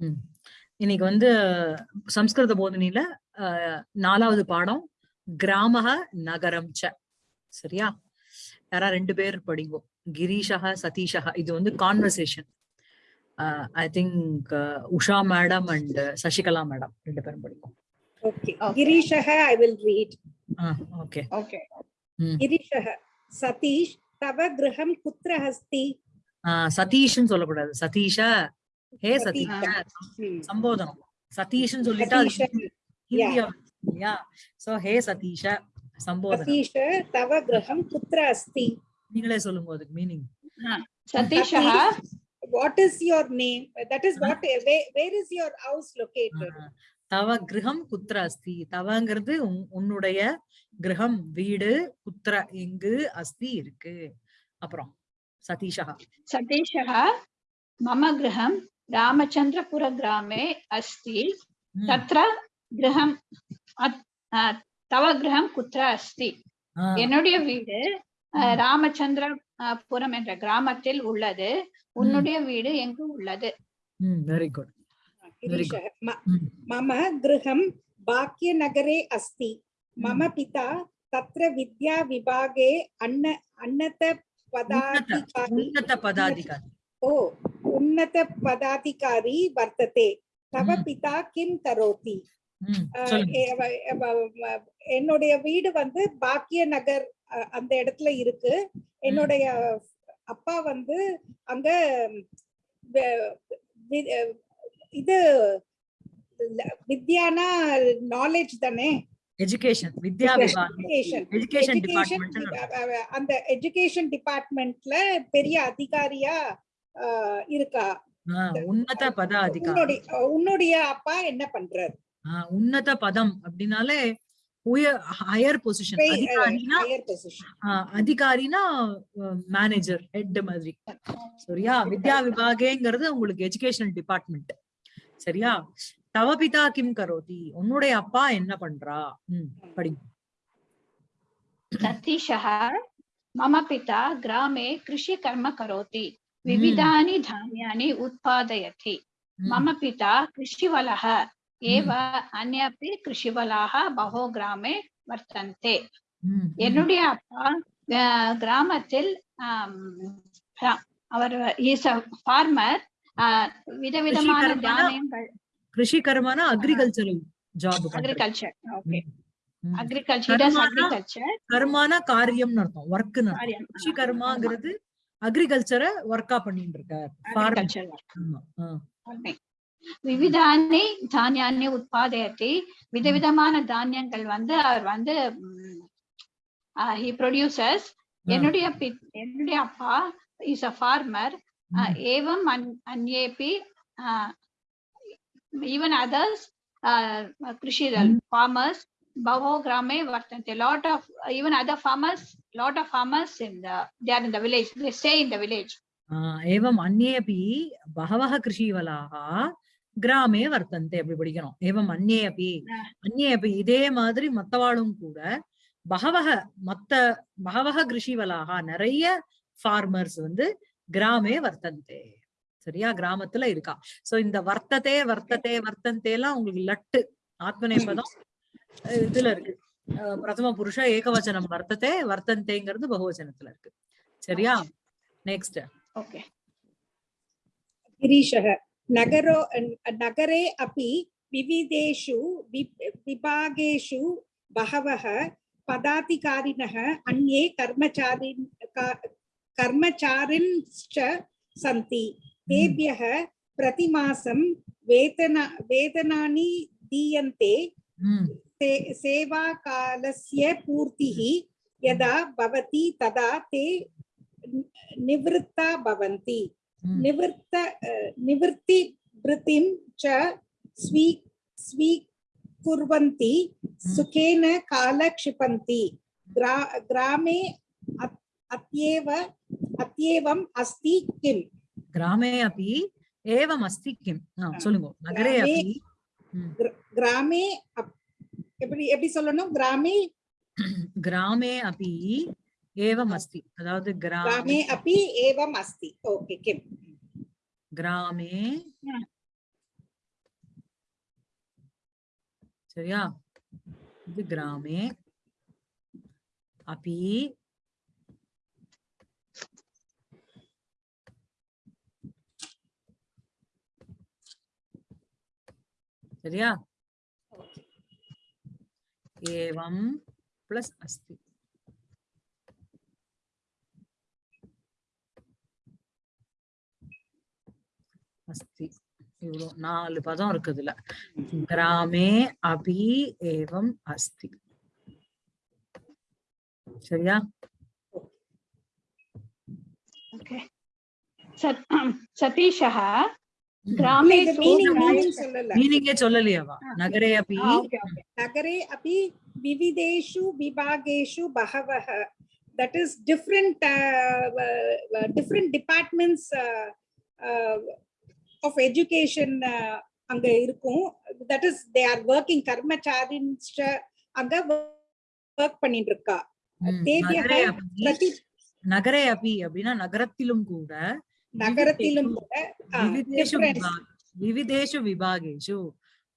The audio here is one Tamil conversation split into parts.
ம். இன்னைக்கு வந்து சம்ஸ்கிருத போதனையில நாலாவது பாடம் கிராமக நகரம் ச சரியா யாரா ரெண்டு பேர் படிங்கோ கிரீஷக சதீஷக இது வந்து conversation I think Usha madam and Sasikala madam ரெண்டு பேரும் படிக்கும் Okay. Okay. Girishah, I will read. Okay Okay. Girishah, Satish, tava graham kutra hasti? சதீஷ்னு சொல்லக்கூடாது சதீஷ ஹே சதி சம்போதனம் சதீஷ்னு சொல்லிட்டா சோ ஹே சதீஷ சம்போதனம் குத்ர அஸ்தி. நீங்களே சொல்லுங்க அதுக்கு meaning Satisha? What is your name that is what where is your house located தவ கிரகம் குத்ர அஸ்தி. தவங்கிறது உன்னுடைய கிரகம் வீடு குத்ர எங்கு அஸ்தி இருக்கு. அப்புறம் சதீஷா. சதீஷ? மம கிரகம் रामचन्द्रपुरग्रामे अस्ति ம், तत्र गृहं अत्- अ, तव गृहं कुत्र अस्ति ஆ, என்னுடைய வீடு அஹ், ம். ராமச்சந்திரபுரம் என்ற கிராமத்தில் உள்ளது உன்னுடைய வீடு எங்கு உள்ளது ம் very good Very Girishah, ma- ம். मम गृहं भाग्यनगरे अस्ति मम पिता तत्र विद्याविभागे अन्न अन्नत உன்னத पदाधिकारी உன்னத பதாதிகாரி வர்த்ததே தவ பிதா கிம் தரோதி என்னுடைய வீடு வந்து பாக்கிய நகர் அந்த இடத்துல இருக்கு. என்னுடைய அப்பா வந்து அங்க இது வித்யானா நாலேஜ் தானே? அந்த எஜுகேஷன் டிபார்ட்மெண்ட்ல பெரிய அதிகாரியா இருக்கா? உன்னுடைய அப்பா என்ன பண்றாரு? உன்னத பதம் அப்படின்னாலே ஹையர் பொசிஷன் அதிகாரினா மேனேஜர் ஹெட் மாதிரி. சரியா? வித்யா விபாகேங்கிறது உங்களுக்கு எஜுகேஷனல் டிபார்ட்மெண்ட் சரியா? தவபிதா கிம் கரோதி. உன்னுடைய அப்பா என்ன பண்றா? ம் படிங்க. சதீஷஹ மம பிதா கிராமே கிருஷி கர்ம கரோதி. विविधानि धान्यानि उत्पादयति ம், मम पिता कृषिवलः एव अन्य अपि कृषिवलाः बहु ग्रामे वर्तन्ते ம், ம். என்னுடைய அப்பா அஹ், கிராமத்தில் ஆம், ரா- அவர் இஸ் அ ஃபார்மர் விதவிதமான கிருஷிகர்மனா? தானியங்கள் Krishi கர்மனா agricultural job agriculture okay ம். அக்ரிகல்ச்சர் கர்மானா? அக்ரிகல்ச்சர் கர்மானா காரியம்னு அர்த்தம் ஒர்க்னு அர்த்தம் கிருஷி கர்மாங்கிறது அக்ரிகல்ச்சரை ஒர்க்கா பண்ணிட்டு இருக்கார் விவிதானி தானியானி உற்பத்தி விதவிதமான தானியங்கள் வந்து அவர் வந்து ப்ரொடியூசர்ஸ் என்னுடைய என்னுடைய அப்பா இஸ் அ ஃபார்மர் ஏவம் அன்ஏபி ஈவன் அதர்ஸ் கிருஷிகள் farmers कृषि फार्मर्स् बहवो ग्रामे वर्तन्ते lot of even other farmers lot of farmers in the they are in the village they stay in the village ஆ, एवम् अन्येऽपि बहवः कृषीवलाः கிராமே வர்த்தந்தே அப்படி படிக்கணும் ஏவம் அந்நே அப்பி ஆ. அந்நே அப்பி இதே மாதிரி மத்தவாளும் கூட பகவக மத்த பகவக கிருஷிவலாக நிறைய ஃபார்மர்ஸ் வந்து கிராமே வர்த்தந்தே சரியா கிராமத்துல இருக்கா சோ இந்த வர்த்ததே வர்த்ததே வர்த்தந்தே எல்லாம் உங்களுக்கு லட்டு ஆத்மநேபதம் அஹ் இதுல இருக்கு அஹ் பிரதம புருஷ ஏகவச்சனம் வர்த்ததே வர்த்தந்தேங்கிறது பகுவச்சனத்துல இருக்கு சரியா நெக்ஸ்ட் ओके गिरीशः नगरो नगरे अपि विविधेषु वि- विभागेषु बहवः पदाधिकारिणः अन्ये कर्मचारिन् का- कर्मचारिणश्च सन्ति तेभ्यः प्रतिमासं वेतन वेतनानि दीयन्ते ம் से पूर्ति पूर्तिः हम्म। यदा भवति तदा ते निवृत्ता भवन्ति। हम्म। निवृत्त निवृत्तिवृत्तिं च स्वी स्वीकुर्वन्ति हम्म। सुखेन कालक्षिपन्ति। ग्रा ग्रामे अत्येव अत्येवम् अस्ति किम्? ग्रामे अपि एवम् अस्ति सोलुङ्गो। नगरे अपि। ग्रामे எப்படி எப்படி சொல்லணும் கிராமே கிராமே அபி ஏவம் அஸ்தி அதாவது கிராமே அபி ஏவம் அஸ்தி ஓகே கிம் கிராமே சரியா இது கிராமே அபி சரியா एवं प्लस अस्ति अस्ति இவ்வளோ நாலு பதம் இருக்குதுல கிராமே அபி ஏவம் அஸ்தி சரியா Okay. மீனிங்கே சொல்லலையாவா? நகரே அப்படி நகரே அப்படி விவிதேஷு விபாகேஷு பகவஹ. That is different uh, uh, different departments அங்க இருக்கும். That is they are working கர்மச்சாரின் அங்க ஒர்க் பண்ணிட்டு இருக்கா நகரே அப்படி நகரே அப்படி அப்படின்னா நகரத்திலும் கூட நகரத்திலும் விவிதேஷு விபாகேஷு.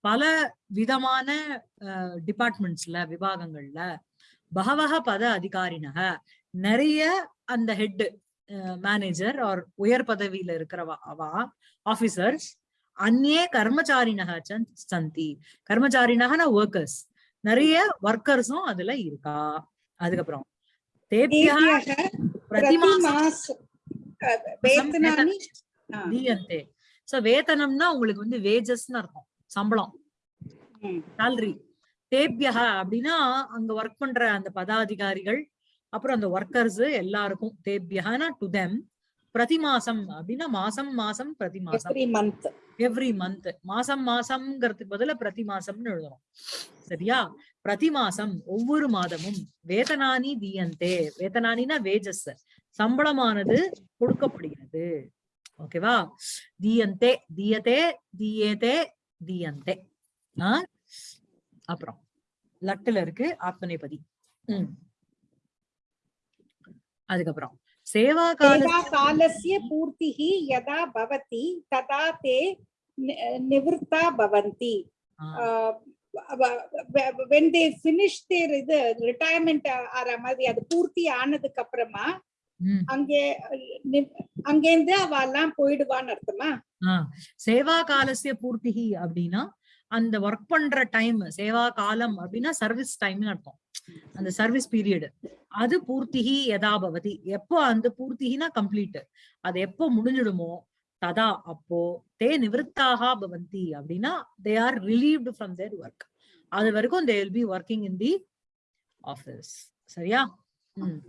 பல விதமான டிபார்ட்மெண்ட்ஸ்ல விபாகங்கள்ல பகவக பத அதிகாரினக நிறைய அந்த ஹெட் மேனேஜர் ஆர் உயர் பதவியில இருக்கிறவா அவா ஆபீசர்ஸ் அந்நே கர்மச்சாரினக சந்த்- கர்மச்சாரினகனா ஒர்க்கர்ஸ் நிறைய ஒர்க்கர்ஸும் அதுல இருக்கா. அதுக்கப்புறம் தேபியா தேபியக பிரதிமாசம் தீயந்தே சோ வேதனம்னா உங்களுக்கு வந்து வேஜஸ்னு அர்த்தம். சம்பளம். salary. தேபியக அப்படின்னா அங்க ஒர்க் பண்ற அந்த பதாதிகாரிகள் அப்புறம் அந்த ஒர்க்கர்ஸ் எல்லாருக்கும் தேபியகனா டு தெம் பிரதி மாசம் அப்படின்னா மாசம் மாசம் பிரதி மாசம் எவ்ரி மந்த் மாசம் மாசம்ங்கிறதுக்கு பதிலா பிரதி மாசம்னு எழுதணும் சரியா? பிரதி மாசம் ஒவ்வொரு மாதமும் வேதனானி தீயந்தே. வேதனானினா வேஜஸ் சம்பளமானது கொடுக்கப்படுகிறது. ஓகேவா தீயந்தே தீயதே தீயதே தீயந்தே. அப்புறம் லட்டுல இருக்கு ஆத்மநேபதி. உம் அதுக்கப்புறம் சேவா காலசிய பூர்த்தி யதா பவதி ததா தே நிவர்த்தா பவந்தி. வென் தே ஃபினிஷ் தேர் இது ஆற மாதிரி அது பூர்த்தி ஆனதுக்கு அப்புறமா அங்கே அங்கேருந்து அவ எல்லாம் போயிடுவான்னு அர்த்தமா? சேவா காலசிய பூர்த்திகி அப்படின்னா அந்த ஒர்க் பண்ற டைம் சேவா காலம் அப்படின்னா சர்வீஸ் டைம்னு அர்த்தம். அந்த சர்வீஸ் பீரியட் அது பூர்த்திகி யதா பவதி. எப்போ அந்த பூர்த்திகினா கம்ப்ளீட் அது எப்போ முடிஞ்சிடுமோ ததா அப்போ தே நிவிருத்தாக பவந்தி அப்படின்னா they are relieved from their work அது வரைக்கும் they will be working in the office சரியா? ம்.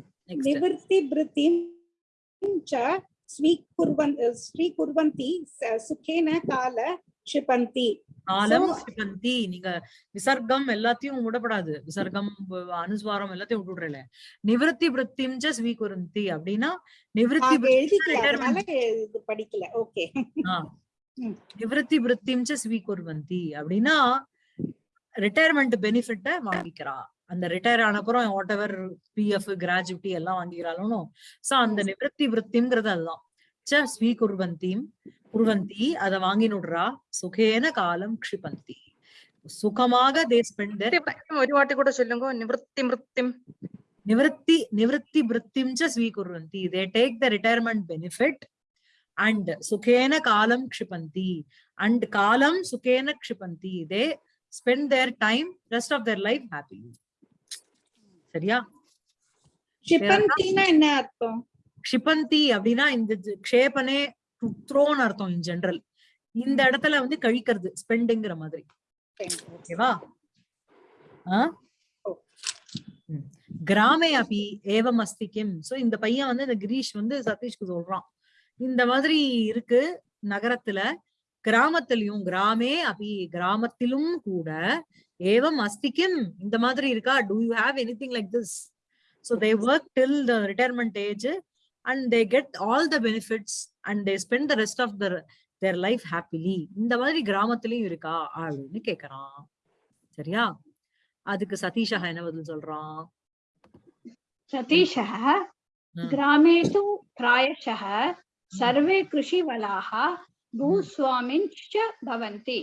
கால க்ஷிபந்தி. காலம் So- க்ஷிபந்தி. நீங்க விசர்க்கம் எல்லாத்தையும் விடப்படாது விசர்க்கம் அனுஸ்வாரம் எல்லாத்தையும் விட்டுடுறல நிவிருத்தி விருத்திம் ச ஸ்வீகுருந்தி அப்படின்னா நிவிருத்தி இது படிக்கல. ஓகே. நிவிருத்தி ஸ்வீகுர்வந்தி அப்படின்னா ரிட்டையர்மெண்ட் பெனிஃபிட்ட வாங்கிக்கிறா. அந்த ரிட்டையர் ஆனப்புறம் வாட் எவர் பிஎஃப் கிராஜுவிட்டி எல்லாம் வாங்கிக்கிறாலும் சோ அந்த நிவர்த்தி விருத்திங்கிறது அதுதான். ஸ்வீ குர்வந்தீம் குர்வந்தி அதை வாங்கினுடுறா சுகேன காலம் க்ஷிபந்தி. சுகமாக தே ஸ்பெண்ட் தேர் ஒரு வாட்டி கூட சொல்லுங்க நிவர்த்தி மிருத்திம் நிவர்த்தி நிவர்த்தி விருத்திம் ச ஸ்வீ குர்வந்தி. They take the retirement benefit and சுகேன காலம் க்ஷிபந்தி. அண்ட் காலம் சுகேன க்ஷிபந்தி. They spend their time rest of their life happily சரியா? என்ன அர்த்தம்? க்ஷிபந்தி அப்படின்னா இந்த க்ஷேபனே த்ரோன் அர்த்தம் இன் ஜெனரல் இந்த இடத்துல வந்து கழிக்கிறது ஸ்பெண்டுங்கிற மாதிரி. ஓகேவா. கிராமே அபி ஏவம் அஸ்தி கிம். சோ இந்த பையன் வந்து இந்த கிரீஷ் வந்து சதீஷ்க்கு சொல்றான். இந்த மாதிரி இருக்கு நகரத்துல. கிராமத்திலயும் கிராமே அபி கிராமத்திலும் கூட ஏவம் அஸ்தி கிம் இந்த மாதிரி இருக்கா do you have anything like this so they work till the retirement age and they get all the benefits and they spend the rest of their their life happily இந்த மாதிரி கிராமத்திலயும் இருக்கா அப்படின்னு கேக்குறான் சரியா அதுக்கு சதீஷா என்ன பதில் சொல்றான் सतीशः ம். ग्रामे तु प्रायशः सर्वे कृषिवलाः பூஸ்வாமின் பவந்தி.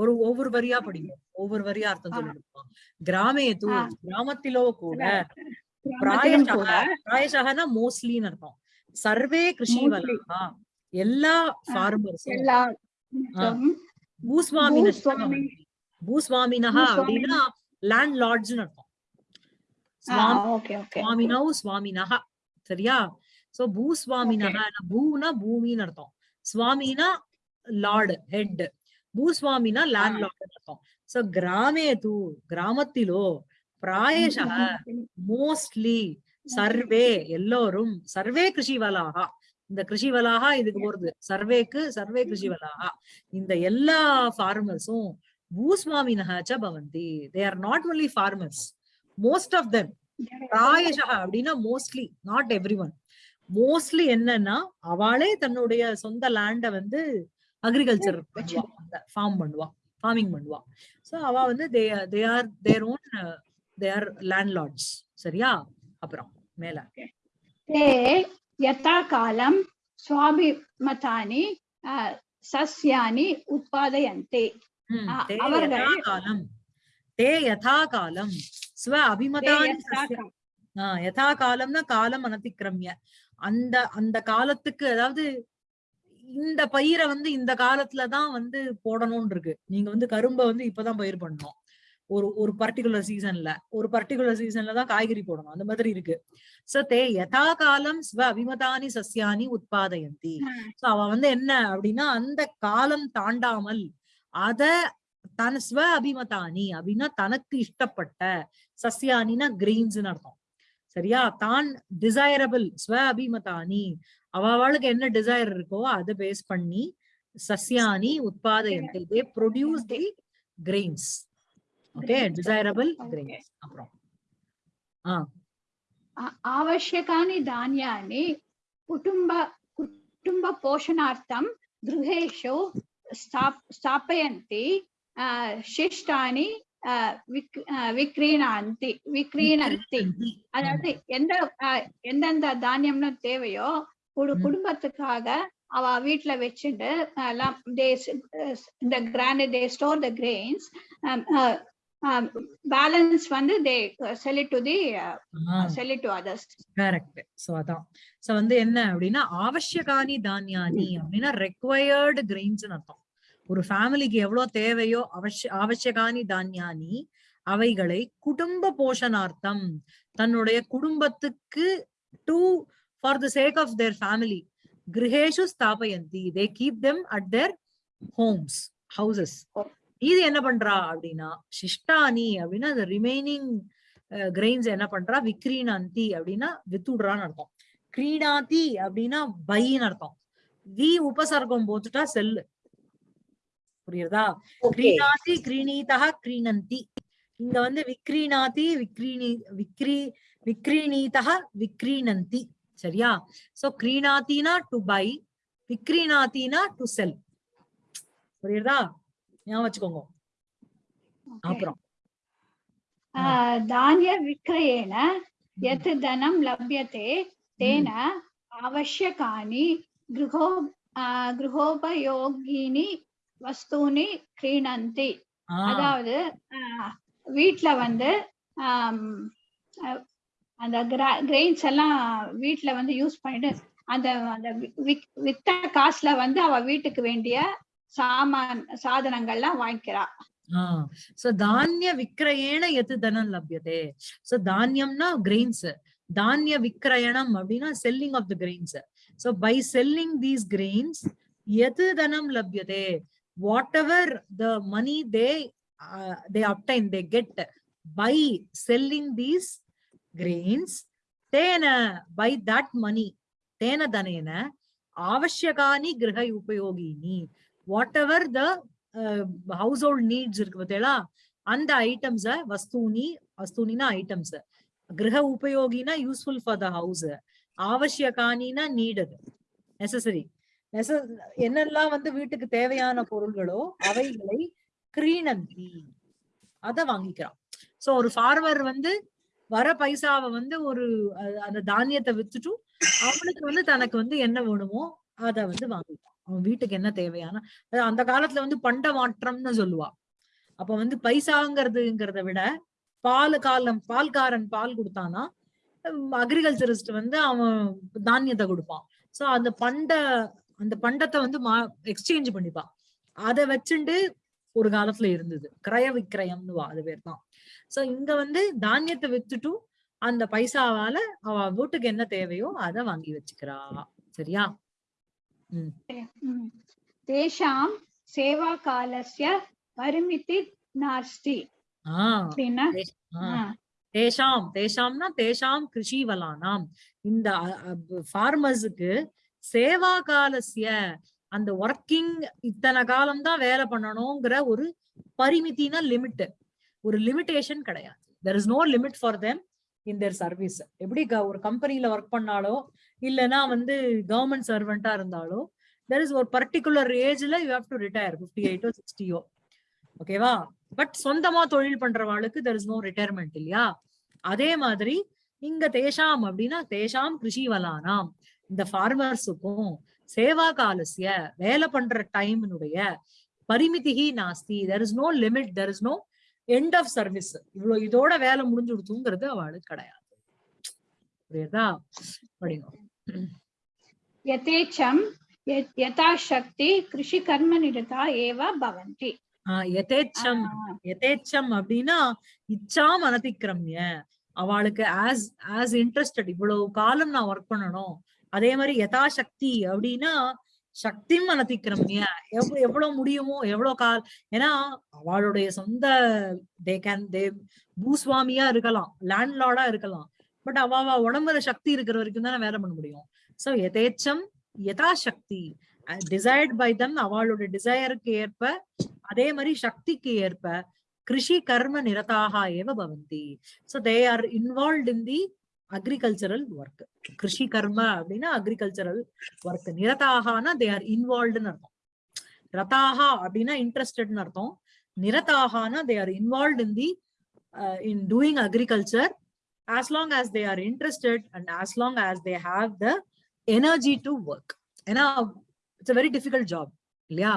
ஒரு ஒவ்வொரு வரியா படிங்க. ஒவ்வொரு வரியா அர்த்தம் சொல்லிருப்பான் கிராமே தூ கிராமத்திலோ கூட பிராயசகனா மோஸ்ட்லின்னு அர்த்தம். சர்வே கிருஷி வலா. எல்லா ஃபார்மர்ஸும் பூஸ்வாமி. பூஸ்வாமினஹா அப்படின்னா லேண்ட் லார்ட்ஸ்னு அர்த்தம் சுவாமினோ சுவாமினஹா. சரியா? சோ பூஸ்வாமினஹா பூனா பூமின்னு அர்த்தம். சுவாமினா லார்டு ஹெட். பூஸ்வாமினா லேண்ட் லார்டு அர்த்தம். சோ கிராமே தூ கிராமத்திலோ பிராயசக மோஸ்ட்லி சர்வே எல்லோரும் சர்வே கிருஷிவலாகா. இந்த கிருஷிவலாகா இதுக்கு போறது. சர்வேக்கு சர்வே கிருஷிவலாகா. இந்த எல்லா ஃபார்மர்ஸும் பூஸ்வாமினஹ ச பவந்தி they are not only farmers most of them பிராயசக அப்படின்னா mostly not every one mostly என்னன்னா அவளே தன்னுடைய சொந்த லேண்டை வந்து அக்ரிகல்ச்சர் ஃபார்ம் பண்ணுவா. ஃபார்மிங் பண்ணுவா. ஸோ அவ வந்து they they are their own they are landlords சரியா? அப்புறம் மேல. தே யதா காலம் சுவாபிமதானி சஸ்யானி உற்பத்தி காலம் தே யதா காலம் ஸ்வ அபிமதானி யதா காலம்னா காலம் அனதிக்கிரமிய அந்த அந்த காலத்துக்கு அதாவது இந்த பயிரை வந்து இந்த காலத்துலதான் வந்து போடணும்னு இருக்கு நீங்க வந்து கரும்பை வந்து இப்பதான் பயிர் பண்ணணும். ஒரு ஒரு பர்டிகுலர் சீசன்ல ஒரு பர்டிகுலர் சீசன்ல தான் காய்கறி போடணும். அந்த மாதிரி இருக்கு. சோ தே யதா காலம் ஸ்வ அபிமதானி சஸ்யானி உத்பாதயந்தி. சோ அவ வந்து என்ன அப்படின்னா அந்த காலம் தாண்டாமல் அத தன் ஸ்வ அபிமதானி அப்படின்னா தனக்கு இஷ்டப்பட்ட சஸ்யானினா கிரெயின்ஸ்னு அர்த்தம். சரியா தான் டிசைரபிள் ஸ்வ அபிமதானி அவளுக்கு என்ன டிசைர் இருக்கோ அதை பேஸ் பண்ணி சஸ்யானி உத்பாதயந்தி they produce the grains okay Grains. Desirable Okay. Grains அப்புறம் ஆ आ- आवश्यकानि धान्यानि कुटुम्ब कुटुम्बपोषणार्थं गृहेषु स्थाप- स्थापयन्ति अ, शिष्टानि விக்ரீணாந்தி விக்ரீணந்தி அதாவது எந்த எந்தெந்த தானியம்னு தேவையோ ஒரு குடும்பத்துக்காக அவ வீட்டுல வச்சுட்டு எல்லாம் த grand they store the grains balance வந்து they sell to the sell to others correct so அதான் சோ வந்து என்ன அப்படின்னா அவசியகானி தானியானி அப்படின்னா ரெக்வயர்டு கிரெயின்ஸ் அர்த்தம் ஒரு ஃபேமிலிக்கு எவ்வளவு தேவையோ அவசிய அவசியகானி தானியானி அவைகளை குடும்ப போஷணார்த்தம் தன்னுடைய குடும்பத்துக்கு to for the sake of their family கிரகேஷு ஸ்தாபயந்தி. They keep them at their homes houses இது என்ன பண்றா அப்படின்னா சிஷ்டானி அப்படின்னா அந்த ரிமைனிங் கிரெயின்ஸ் என்ன பண்றா? விக்ரீணாந்தி அப்படின்னா வித்துடுறான்னு அர்த்தம். கிரீணாதி அப்படின்னா பைன்னு அர்த்தம். வி உபசர்க்கம் போட்டுட்டா செல்லு. புரியுறதா? கிரீணாதி கிரீணீதா கிரீணந்தி. இங்க வந்து விக்ரீணாதி விக்ரீணி விக்ரி விக்ரீணீதா விக்ரீணந்தி. சரியா? சோ கிரீணாத்தினா டு பை விக்ரீணாத்தினா டு செல் புரியுறதா? ஞாபகம் வச்சுக்கோங்க. அப்புறம். தானிய விக்ரயேன எத் தனம் லப்யத்தே தேன அவசியகானி கிருஹோ கிருஹோபயோகினி வஸ்தூனி கிரீணந்தி. அதாவது வீட்ல வந்து அந்த கிரெயின்ஸ் எல்லாம் வீட்ல வந்து யூஸ் பண்ணிட்டு அந்த அந்த வித்த காசுல வந்து அவ வீட்டுக்கு வேண்டிய சாமான் சாதனங்கள்லாம் வாங்கிக்கிறா. சோ தானிய விக்கிரயேண எது தனம் லப்யதே? So தானியம்னா grains. தானிய விக்கிரயணம் அப்படின்னா selling of the grains. So by selling these grains எது தனம் லப்யதே? Whatever the money they they obtain they get by selling these grains தேன பை தட் மணி தேன தனேன ஆவசியகானி கிரக உபயோகினி. Whatever the household needs இருக்கு பார்த்தீங்களா? அந்த ஐட்டம்ஸ வஸ்தூனி வஸ்தூனினா ஐட்டம்ஸ் கிரக உபயோகினா யூஸ்ஃபுல் ஃபார் த ஹவுஸ் ஆவசியகானினா நீடது நெசசரி நெச என்னெல்லாம் வந்து வீட்டுக்கு தேவையான பொருள்களோ அவைகளை கிரீணந்தி. அத வாங்கிக்கிறான். சோ ஒரு ஃபார்மர் வந்து வர பைசாவை வந்து ஒரு அந்த தானியத்தை வித்துட்டும் அவனுக்கு வந்து தனக்கு வந்து என்ன வேணுமோ அத வந்து வாங்கிக்கலாம் அவன் வீட்டுக்கு என்ன தேவையான அந்த காலத்துல வந்து பண்ட மாற்றம்னு சொல்லுவா. அப்ப வந்து பைசாங்கிறதுங்கிறத விட பால் காலம் பால்காரன் பால் கொடுத்தானா அக்ரிகல்ச்சரிஸ்ட் வந்து அவன் தானியத்தை கொடுப்பான். சோ அந்த பண்ட அந்த பண்டத்தை வந்து மா எக்ஸ்சேஞ்ச் பண்ணிப்பான் அதை வச்சுண்டு ஒரு காலத்துல இருந்தது. கிரய விக்கிரயம்னு வா அது பேர் தான் சோ இங்க வந்து தானியத்தை வித்துட்டும் அந்த பைசாவால அவ வீட்டுக்கு என்ன தேவையோ அதை வாங்கி வச்சுக்கிறா. சரியா. தேஷாம் சேவா காலஸ்ய பரிமிதி நாஸ்தி. தேஷாம். தேஷாம்னா தேஷாம் கிருஷிவலானாம். இந்த ஃபார்மர்ஸுக்கு சேவா காலசிய அந்த ஒர்க்கிங் இத்தனை காலம் தான் வேலை பண்ணணுங்கிற ஒரு பரிமிதினா லிமிட் ஒரு லிமிட்டேஷன் கிடையாது. There is no limit for them in their service எப்படி க- ஒரு கம்பெனில ஒர்க் பண்ணாலோ இல்லைன்னா வந்து கவர்மெண்ட் சர்வெண்டா இருந்தாலோ தெர் இஸ் ஒரு பர்டிகுலர் ஏஜ்ல you have to retire fifty எயிட்டோ சிக்ஸ்டியோ ஓகேவா பட் சொந்தமா தொழில் பண்றவாளுக்கு தெர் இஸ் நோ ரிட்டையர்மெண்ட் இல்லையா? அதே மாதிரி இங்க தேஷாம் அப்படின்னா தேஷாம் கிருஷி கிருஷிவலானாம் இந்த ஃபார்மர்ஸுக்கும் சேவா காலசிய வேலை பண்ற டைமினுடைய பரிமிதிகி நாஸ்தி. There is no limit there is no end of service இவ்வளவு இதோட வேலை முடிஞ்சு கொடுத்துங்கிறது அவளுக்கு கிடையாது. புரியுதா? படிங்க. யதேச்சம் யதாசக்தி கிருஷி கர்ம நிரதா ஏவ பவந்தி. யதேச்சம் யதேச்சம் அப்படின்னா இச்சாம் அனதிக்கிரமிய அவளுக்கு ஆஸ் ஆஸ் இன்ட்ரெஸ்டட் இவ்வளவு காலம் நான் ஒர்க் பண்ணணும். அதே மாதிரி யதாசக்தி அப்படின்னா சக்தி மனதிக்கிறமணிய எவ்வளவு எவ்வளவு முடியுமோ எவ்வளவு கால் ஏன்னா அவளுடைய சொந்த தே கேன் தே பூஸ்வாமியா இருக்கலாம் லேண்ட்லார்டா இருக்கலாம். பட் அவ உடம்புல சக்தி இருக்கிற வரைக்கும் தானே வேலை பண்ண முடியும். சோ யதேச்சம் யதாசக்தி. டிசைர்ட் பை தம் அவளோட டிசையருக்கு ஏற்ப அதே மாதிரி சக்திக்கு ஏற்ப கிருஷி கர்ம நிரதாக ஏவ பவந்தி. So they are involve in the agricultural work Krishi கர்ம அப்படின்னா அக்ரிகல்ச்சரல் ஒர்க் நிரதாகனா தே ஆர் இன்வால்வ்டுன்னு அர்த்தம். ரதாகா அப்படின்னா இன்ட்ரெஸ்டட்னு அர்த்தம். நிரதாகனா they are involve in the in doing agriculture as long as they are interested and as long as they have the energy to work ஏன்னா இட்ஸ் வெரி டிஃபிகல்ட் ஜாப் இல்லையா?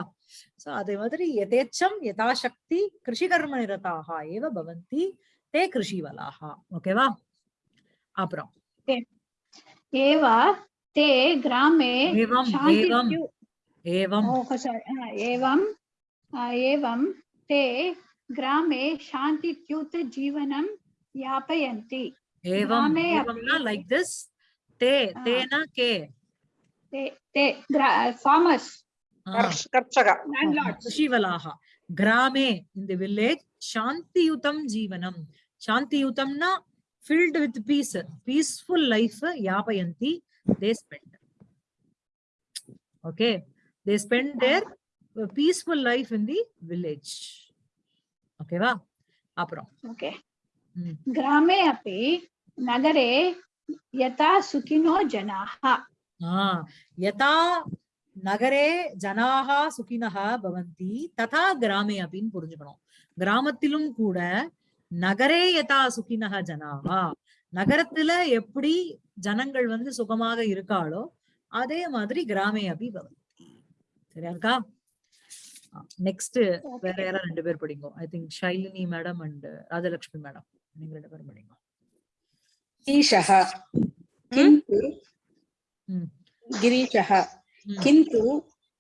சோ அதே மாதிரி யதேச்சம் யதாசக்தி கிருஷி கர்ம நிரதாக ஏவ பவந்தி தே கிருஷிவலாக. ஓகேவா அப்புறம் ஏவ தே கிராமே ஏவம் சாந்தி ஏவம் ஏவம் ओ sorry, आ, एवं आ, एवं ते ग्रामे शान्तित्युत जीवनं यापयन्ति ஏவம் கிராமே ஏவம்னா அப்படி- like this they ah. Dena K ते ते farmers கர்ஷ- கர்ஷக landlords கிருஷிவலாக கிராமே இந்த வில்லேஜ் சாந்தியுதம் ஜீவனம் சாந்தியுதம்னா filled with peace peaceful life yapayanti they spend okay they spend their peaceful life in the village okay va apram okay grame api nagare yata sukino janaha ah yata நகரே ஜனாகா சுகினஹா பவந்தி ததா கிராமே அப்படின்னு புரிஞ்சுக்கணும் கிராமத்திலும் கூட நகரே யதா சுகினஹ ஜனாகா நகரத்துல எப்படி ஜனங்கள் வந்து சுகமாக இருக்காளோ அதே மாதிரி கிராமே அபி பவந்தி சரியா இருக்கா நெக்ஸ்ட் வேற யாரா ரெண்டு பேர் படிங்க I think Shailini madam and Rajalakshmi madam நீங்க ரெண்டு பேரும் படிங்க गिरीशः किन्तु ம். गिरीशः ம். किन्तु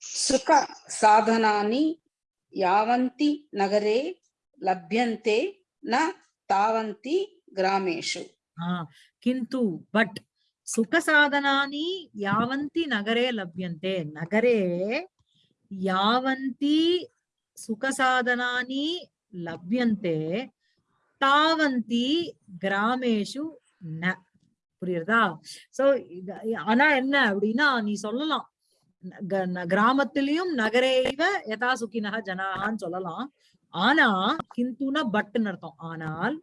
सुखसाधनानि यावन्ति नगरे लभ्यन्ते न तावन्ति ग्रामेषु। किन्तु बट् सुखसाधनानि यावन्ति नगरे लभ्यन्ते। नगरे यावन्ति सुखसाधनानि लभ्यन्ते தாவந்தி ग्रामेषु ந புரியுறதா? சோ ஆனா என்ன அப்படின்னா நீ சொல்லலாம். கிராமத்திலையும் நகரேவ யதா சுக்கினக ஜனான்னு சொல்லலாம். ஆனா கிந்துனா பட்டுன்னு அர்த்தம். ஆனால்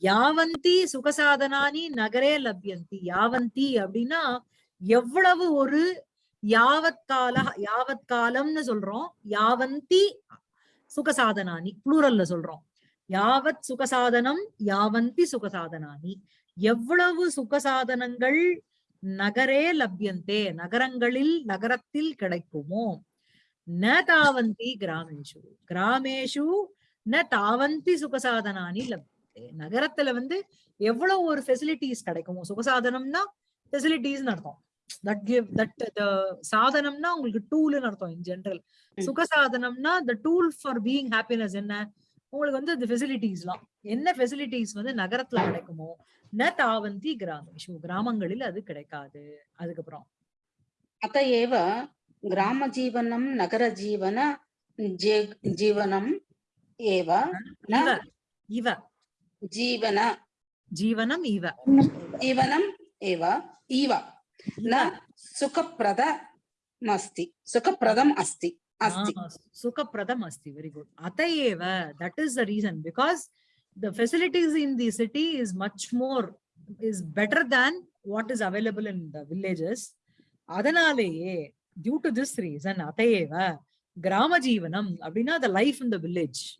யாவந்தி சுகசாதனானி நகரே லப்யந்தி. யாவந்தி அப்படின்னா எவ்வளவு ஒரு யாவத்கால யாவத்காலம்னு சொல்றோம். யாவந்தி சுகசாதனானி புளூரல்ல சொல்றோம். யாவத் சுகசாதனம் யாவந்தி சுகசாதனானி. எவ்வளவு சுகசாதனங்கள் நகரே லப்யந்தே நகரங்களில் நகரத்தில் கிடைக்குமோ ந தாவந்தி கிராமேஷு கிராமேஷு ந தாவந்தி சுகசாதனானி லப்யந்தே நகரத்துல வந்து எவ்வளவு ஒரு ஃபெசிலிட்டிஸ் கிடைக்குமோ சுகசாதனம்னா ஃபெசிலிட்டிஸ் அர்த்தம் தட் கிவ் தட் சாதனம்னா உங்களுக்கு டூல்னு அர்த்தம் இன் ஜெனரல் ம். சுகசாதனம்னா the tool for being happiness என்ன உங்களுக்கு வந்து இந்த ஃபெசிலிட்டிஸ்லாம் என்ன ஃபெசிலிட்டிஸ் வந்து நகரத்துல கிடைக்குமோ ந தாவந்தி கிராமேஷு கிராமங்களில் அது கிடைக்காது அதுக்கப்புறம் अत एव గ్రామ జీవనం నగర జీవన జీవనం ఏవ ఇవ జీవన జీవనం ఇవ జీవనం ఏవ ఇవ నా సుఖప్రద అస్తి సుఖప్రదం అస్తి అస్తి సుఖప్రదం అస్తి వెరీ గుడ్ అత ఏవ that is the reason because the facilities in the city is much more is better than what is available in the villages அதனாலேயே due to this reason, Atayeva, Grama Jeevanam, Abhina, the life in the village.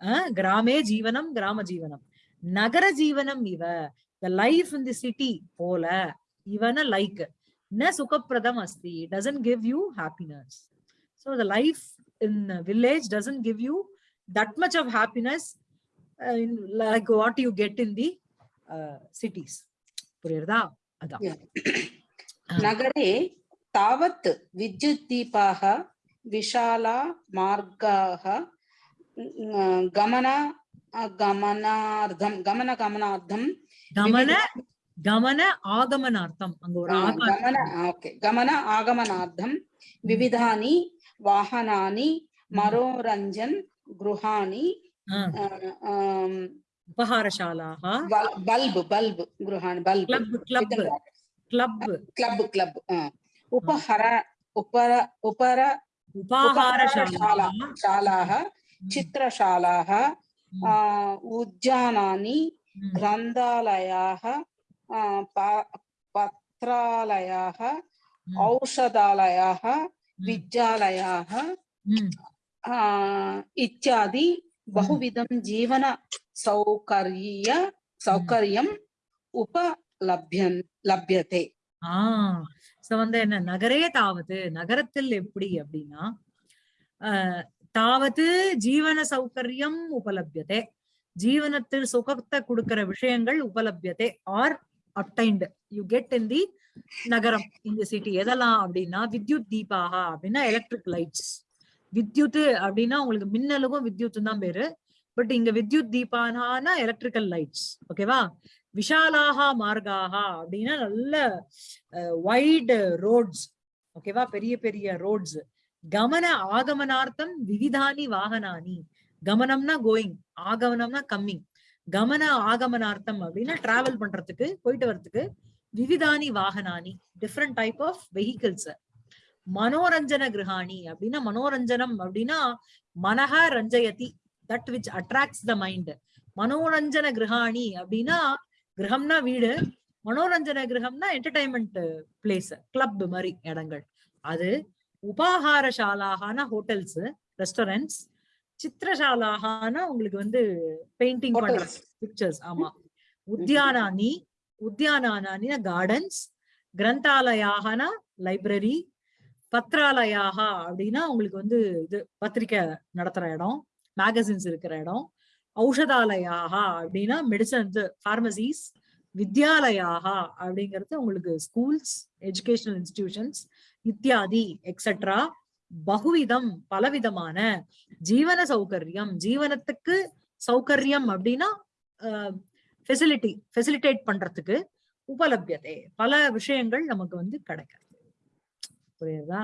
Uh, Grame Jeevanam, Grama Jeevanam. Nagara Jeevanam Iva, the life in the city, Pola, Ivana like. Na Sukapradam asti, doesn't give you happiness. So the life in a village doesn't give you that much of happiness uh, in, like what you get in the uh, cities. புரியுறதா அதான் Yeah. Ah. नगरे तावत् विद्युद्दीपाः विशाला मार्गाः ङ- गमन गमनार्थं गमनगमनार्थं கமன विविध- கமன ஆகமனார்த்தம் அங்க ஒரு आ, ஆகாரம் गमन ओके गमन आगमनार्थं विविधानि वाहनानि मनोरञ्जन गृहाणि ஆ, अ, अम, உபஹாரசாலாக बल्- बल्ब् बल्ब् गृहाणि बल्ब् கிளப் கிளப் கிளப் ఉపహర ఉపర ఉపర ఉపాహారశాలాः చిత్రశాలాः ఉద్యానాన్ని గ్రంథాలయాः పత్రాలయాः ఔషధాలయాः విద్యాలయాः ఇత్యాది బహువిధం జీవన సౌకర్య సౌకర్యం ఉపలభ్యం లభ్యతే சோ வந்து என்ன நகரே தாவது நகரத்தில் எப்படி அப்படின்னா ஆஹ் தாவது ஜீவன சௌகரியம் உபலபியதே. ஜீவனத்தில் சுகத்தை கொடுக்கிற விஷயங்கள் உபலபியதே. Are obtained you get in the நகரம் இந்த சிட்டி எதெல்லாம் அப்படின்னா வித்யுத் தீபாகா அப்படின்னா எலக்ட்ரிக் லைட்ஸ் வித்யுத் அப்படின்னா உங்களுக்கு மின்னலுக்கும் வித்யுத் தான் பேரு. பட் இங்க வித்யுத் தீபானா எலக்ட்ரிக்கல் லைட்ஸ் ஓகேவா விஷாலாகா மார்காகா அப்படின்னா நல்ல வைடு ரோட்ஸ் ஓகேவா பெரிய பெரிய ரோட்ஸ் கமன ஆகமனார்த்தம் விவிதானி வாகனானி. கமனம்னா கோயிங் ஆகமனம்னா கம்மிங் கமன ஆகமனார்த்தம் அப்படின்னா டிராவல் பண்றதுக்கு போயிட்டு வர்றதுக்கு விவிதானி வாகனானி. டிஃப்ரெண்ட் டைப் ஆஃப் வெஹிக்கிள்ஸ் மனோரஞ்சன கிரகாணி அப்படின்னா மனோரஞ்சனம் அப்படின்னா மனஹ ரஞ்சயதி. That which attracts the mind மனோரஞ்சன கிரகாணி அப்படின்னா கிரகம்னா வீடு மனோரஞ்சன கிரகம்னா என்டர்டைன்மெண்ட் பிளேஸ் கிளப் மாதிரி இடங்கள் அது உபாகாரசாலாகான ஹோட்டல்ஸ் ரெஸ்டாரண்ட்ஸ் சித்திரசாலாகான உங்களுக்கு வந்து பெயிண்டிங் பண்ற. பிக்சர்ஸ் ஆமா உத்தியானானி உத்தியானானி கார்டன்ஸ் கிரந்தாலயாகனா லைப்ரரி பத்ராலயாக அப்படின்னா உங்களுக்கு வந்து இது பத்திரிக்கை நடத்துற இடம் மேகசின்ஸ் இருக்கிற இடம் ஔஷதாலயாக அப்படின்னா மெடிசன் இது ஃபார்மசிஸ் வித்யாலயாக அப்படிங்கிறது உங்களுக்கு ஸ்கூல்ஸ் எஜுகேஷனல் இன்ஸ்டிடியூஷன்ஸ் இத்தியாதி எக்ஸெட்ரா பகுவிதம் பலவிதமான ஜீவன சௌகரியம் ஜீவனத்துக்கு சௌகரியம் அப்படின்னா ஃபெசிலிட்டி ஃபெசிலிட்டேட் பண்றதுக்கு உபலபியதே. பல விஷயங்கள் நமக்கு வந்து கிடைக்கிறது புரியுதா?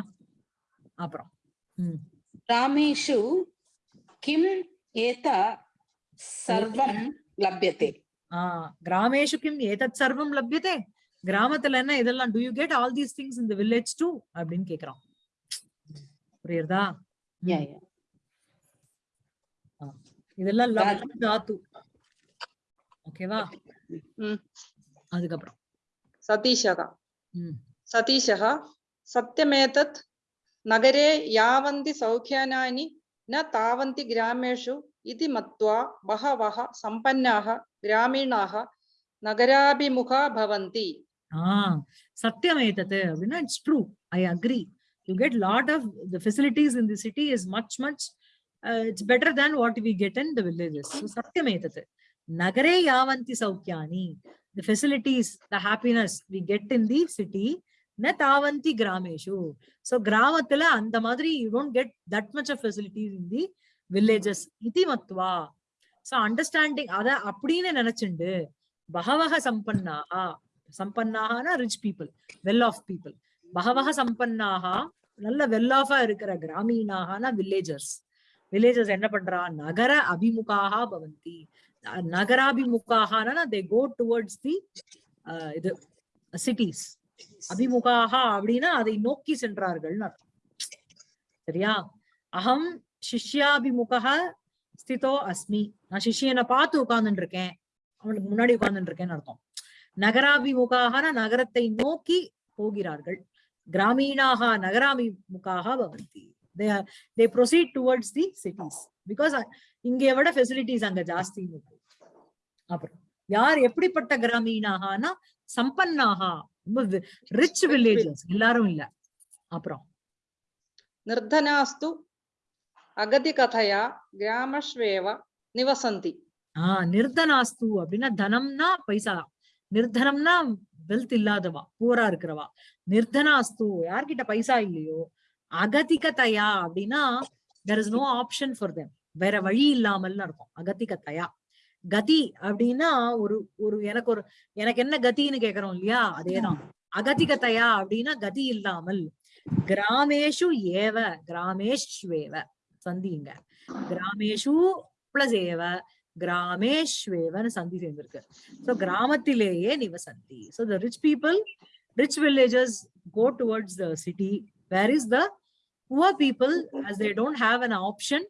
அப்புறம் ராமேஷு கிம் ஏதா సర్వం లభ్యతే గ్రామేషు కిం ఏతత్ సర్వం లభ్యతే கிராமத்துல என்ன இதெல்லாம் do you get all these things இந்த வில்லேஜ் டூ அப்படின்னு கேக்குறான் புரியுறதா இதெல்லாம் தாத்து ஓகேவா அதுக்கப்புறம் சதீஷகா சதீஷகா சத்தியமேதத் நகரே யாவந்தி சௌக்கியானானி ந தாவந்தி கிராமேஷு इति मत्वा बहवः सम्पन्नाः ग्रामीणाः नगराभिमुखा भवन्ति ஆஹ் சத்தியம் ஏத்தது அப்படின்னா it's true I agree you get lot of the facilities in the city is much much it's better than what we get in the villages சத்தியம் ஏத்தது நகரே யாவந்தி சௌக்கியானி the facilities the happiness we get in the city ந தாவந்தி கிராமேஷு சோ கிராமத்துல அந்த மாதிரி you don't get that much of facilities in the villages இதி மத்வா சோ அண்டர்ஸ்டாண்டிங் அத அப்படின்னு நினைச்சுண்டு பகவக சம்பன்னாகா? சம்பன்னாகனா rich people well off people பகவக சம்பன்னாகா? நல்ல வெல் ஆஃபா இருக்கிற கிராமீணாகனா வில்லேஜர்ஸ் வில்லேஜர்ஸ் என்ன பண்றா? நகர அபிமுகாக பவந்தி. நகராபிமுகாகனா தே கோ டுவர்ட்ஸ் தி இது சிட்டிஸ் அபிமுகாக அப்படின்னா அதை நோக்கி சென்றார்கள்னு அர்த்தம். சரியா? அகம் சிஷ்யாபிமுக ஸ்திதோ அஸ்மி. நான் சிஷ்யனை பார்த்து உட்கார்ந்துட்டு இருக்கேன் அவனுக்கு முன்னாடி உட்கார்ந்துட்டு இருக்கேன்னு அர்த்தம். நகராபிமுகாக நகரத்தை நோக்கி போகிறார்கள். கிராமீணாக நகராபிமுகாக பவந்தி. They they proceed towards the cities because இங்கே விட ஃபெசிலிட்டிஸ் அங்க ஜாஸ்தி அப்புறம் யார் எப்படிப்பட்ட கிராமீணாகனா சம்பன்னாகா ரொம்ப ரிச் வில்லேஜஸ் எல்லாரும் இல்ல. அப்புறம். அகதி கதையா கிராமஸ்வேவ நிவசந்தி ஆஹ் நிர்தனாஸ்து அப்படின்னா தனம்னா பைசா நிர்தனம்னா வெல்த் இல்லாதவா பூரா இருக்கிறவா. நிர்தனாஸ்து யார்கிட்ட பைசா இல்லையோ அகதிகதையா அப்படின்னா there is no option for them வேற வழி இல்லாமல்னு இருக்கும் அகதிகத்தையா கதி அப்படின்னா ஒரு ஒரு எனக்கு ஒரு எனக்கு என்ன கத்தின்னு கேக்குறோம் இல்லையா? அதேதான். அகதிகத்தையா அப்படின்னா கதி இல்லாமல் கிராமேஷு ஏவ கிராமேஷ்வேவ. சந்திங்க கிராமேஷு பிளஸ் ஏவ கிராமேஸ்வேவன் சந்தி சேர்ந்திருக்கு ஸோ கிராமத்திலேயே நிவசந்தி so the rich people rich villages go towards the city where is the poor people as they don't have an option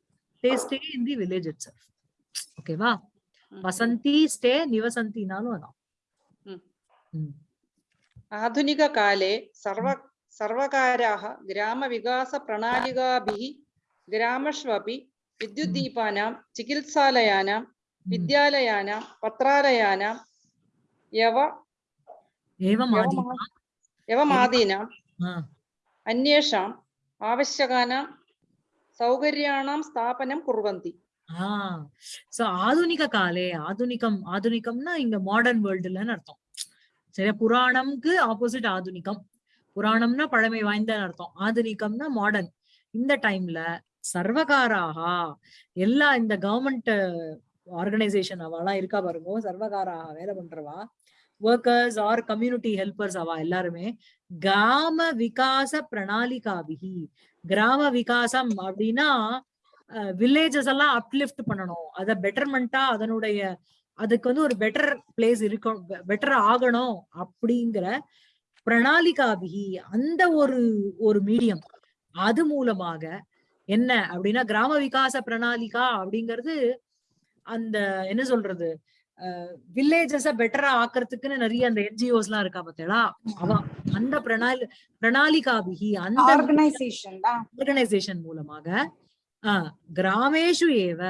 they stay in the village itself okay va vasanti stay nivasanti nalu ana ആധുനികകാലേ സർവ സർവകാരാ ഗ്രാമവികാസ പ്രണാലികാഭിः ग्रामष्वपि विद्युद्दीपानां चिकित्सालयानां विद्यालयानां पत्रालयानां यव ஏவம் ஆதி यवमा- यवमादीनाम् ஆ, अन्येषाम् आवश्यकानां सौकर्याणां स्थापनं कुर्वन्ति ஆ சோ ஆதுனிக காலே ஆதுனிகம் ஆதுனிகம்னா இங்க மாடர்ன் வேர்ல்டுலன்னு அர்த்தம் சரியா புராணம்க்கு ஆப்போசிட் ஆதுனிகம் புராணம்னா பழமை வாய்ந்தன்னு அர்த்தம் ஆதுனிகம்னா மாடர்ன் இந்த டைம்ல சர்வகாராக எல்லா இந்த கவர்மெண்ட் ஆர்கனைசேஷன் அவெல்லாம் இருக்கா பாருங்க சர்வகாராக வேலை பண்றவா. ஒர்க்கர்ஸ் ஆர் கம்யூனிட்டி ஹெல்பர்ஸ் அவா எல்லாருமே. கிராம விகாச பிரணாலிகாபிகி கிராம விகாசம் அப்படின்னா வில்லேஜஸ் எல்லாம் அப்லிஃப்ட் பண்ணணும். அதை பெட்டர்மெண்டா அதனுடைய அதுக்கு வந்து ஒரு பெட்டர் பிளேஸ் இருக்கும் பெட்டர் ஆகணும் அப்படிங்கிற பிரணாலிகாபிகி அந்த ஒரு ஒரு மீடியம் அது மூலமாக என்ன அப்படின்னா கிராம விகாச பிரணாலிகா அப்படிங்கிறது அந்த என்ன சொல்றது வில்லேஜஸ பெட்டரா ஆக்குறதுக்குன்னு நிறைய அந்த என்ஜிஓஸ் எல்லாம் இருக்கா பார்த்தேடா அவ அந்த பிரணாலி பிரணாலிகாபிகி அந்த ஆர்கனைசேஷன் மூலமாக ஆஹ் கிராமேஷு ஏவ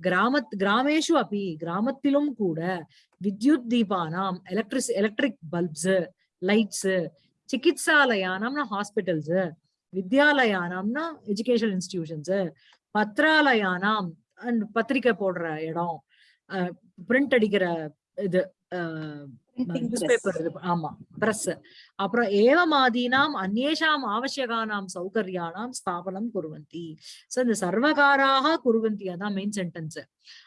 கிராமத் கிராமேஷு அப்பி கிராமத்திலும் கூட வித்யுத் தீபானாம் எலக்ட்ரிக் எலக்ட்ரிக் பல்ப்ஸ் லைட்ஸ் சிகித்சாலயானம்னா ஹாஸ்பிட்டல்ஸ் வித்யாலயானம்னா எஜுகேஷன் இன்ஸ்டிடியூஷன்ஸ் பத்ராலயானாம் அண்ட் பத்திரிக்கை போடுற இடம் பிரிண்ட் அடிக்கிற இது ஆமா பிரஸ் அப்புறம் ஏவமாதீனாம் அந்நேஷாம் ஆவசியகானாம் சௌகர்யானாம் ஸ்தாபனம் குருவந்தி. சோ இந்த சர்வகாராக குருவந்தி அதான் மெயின் சென்டென்ஸ்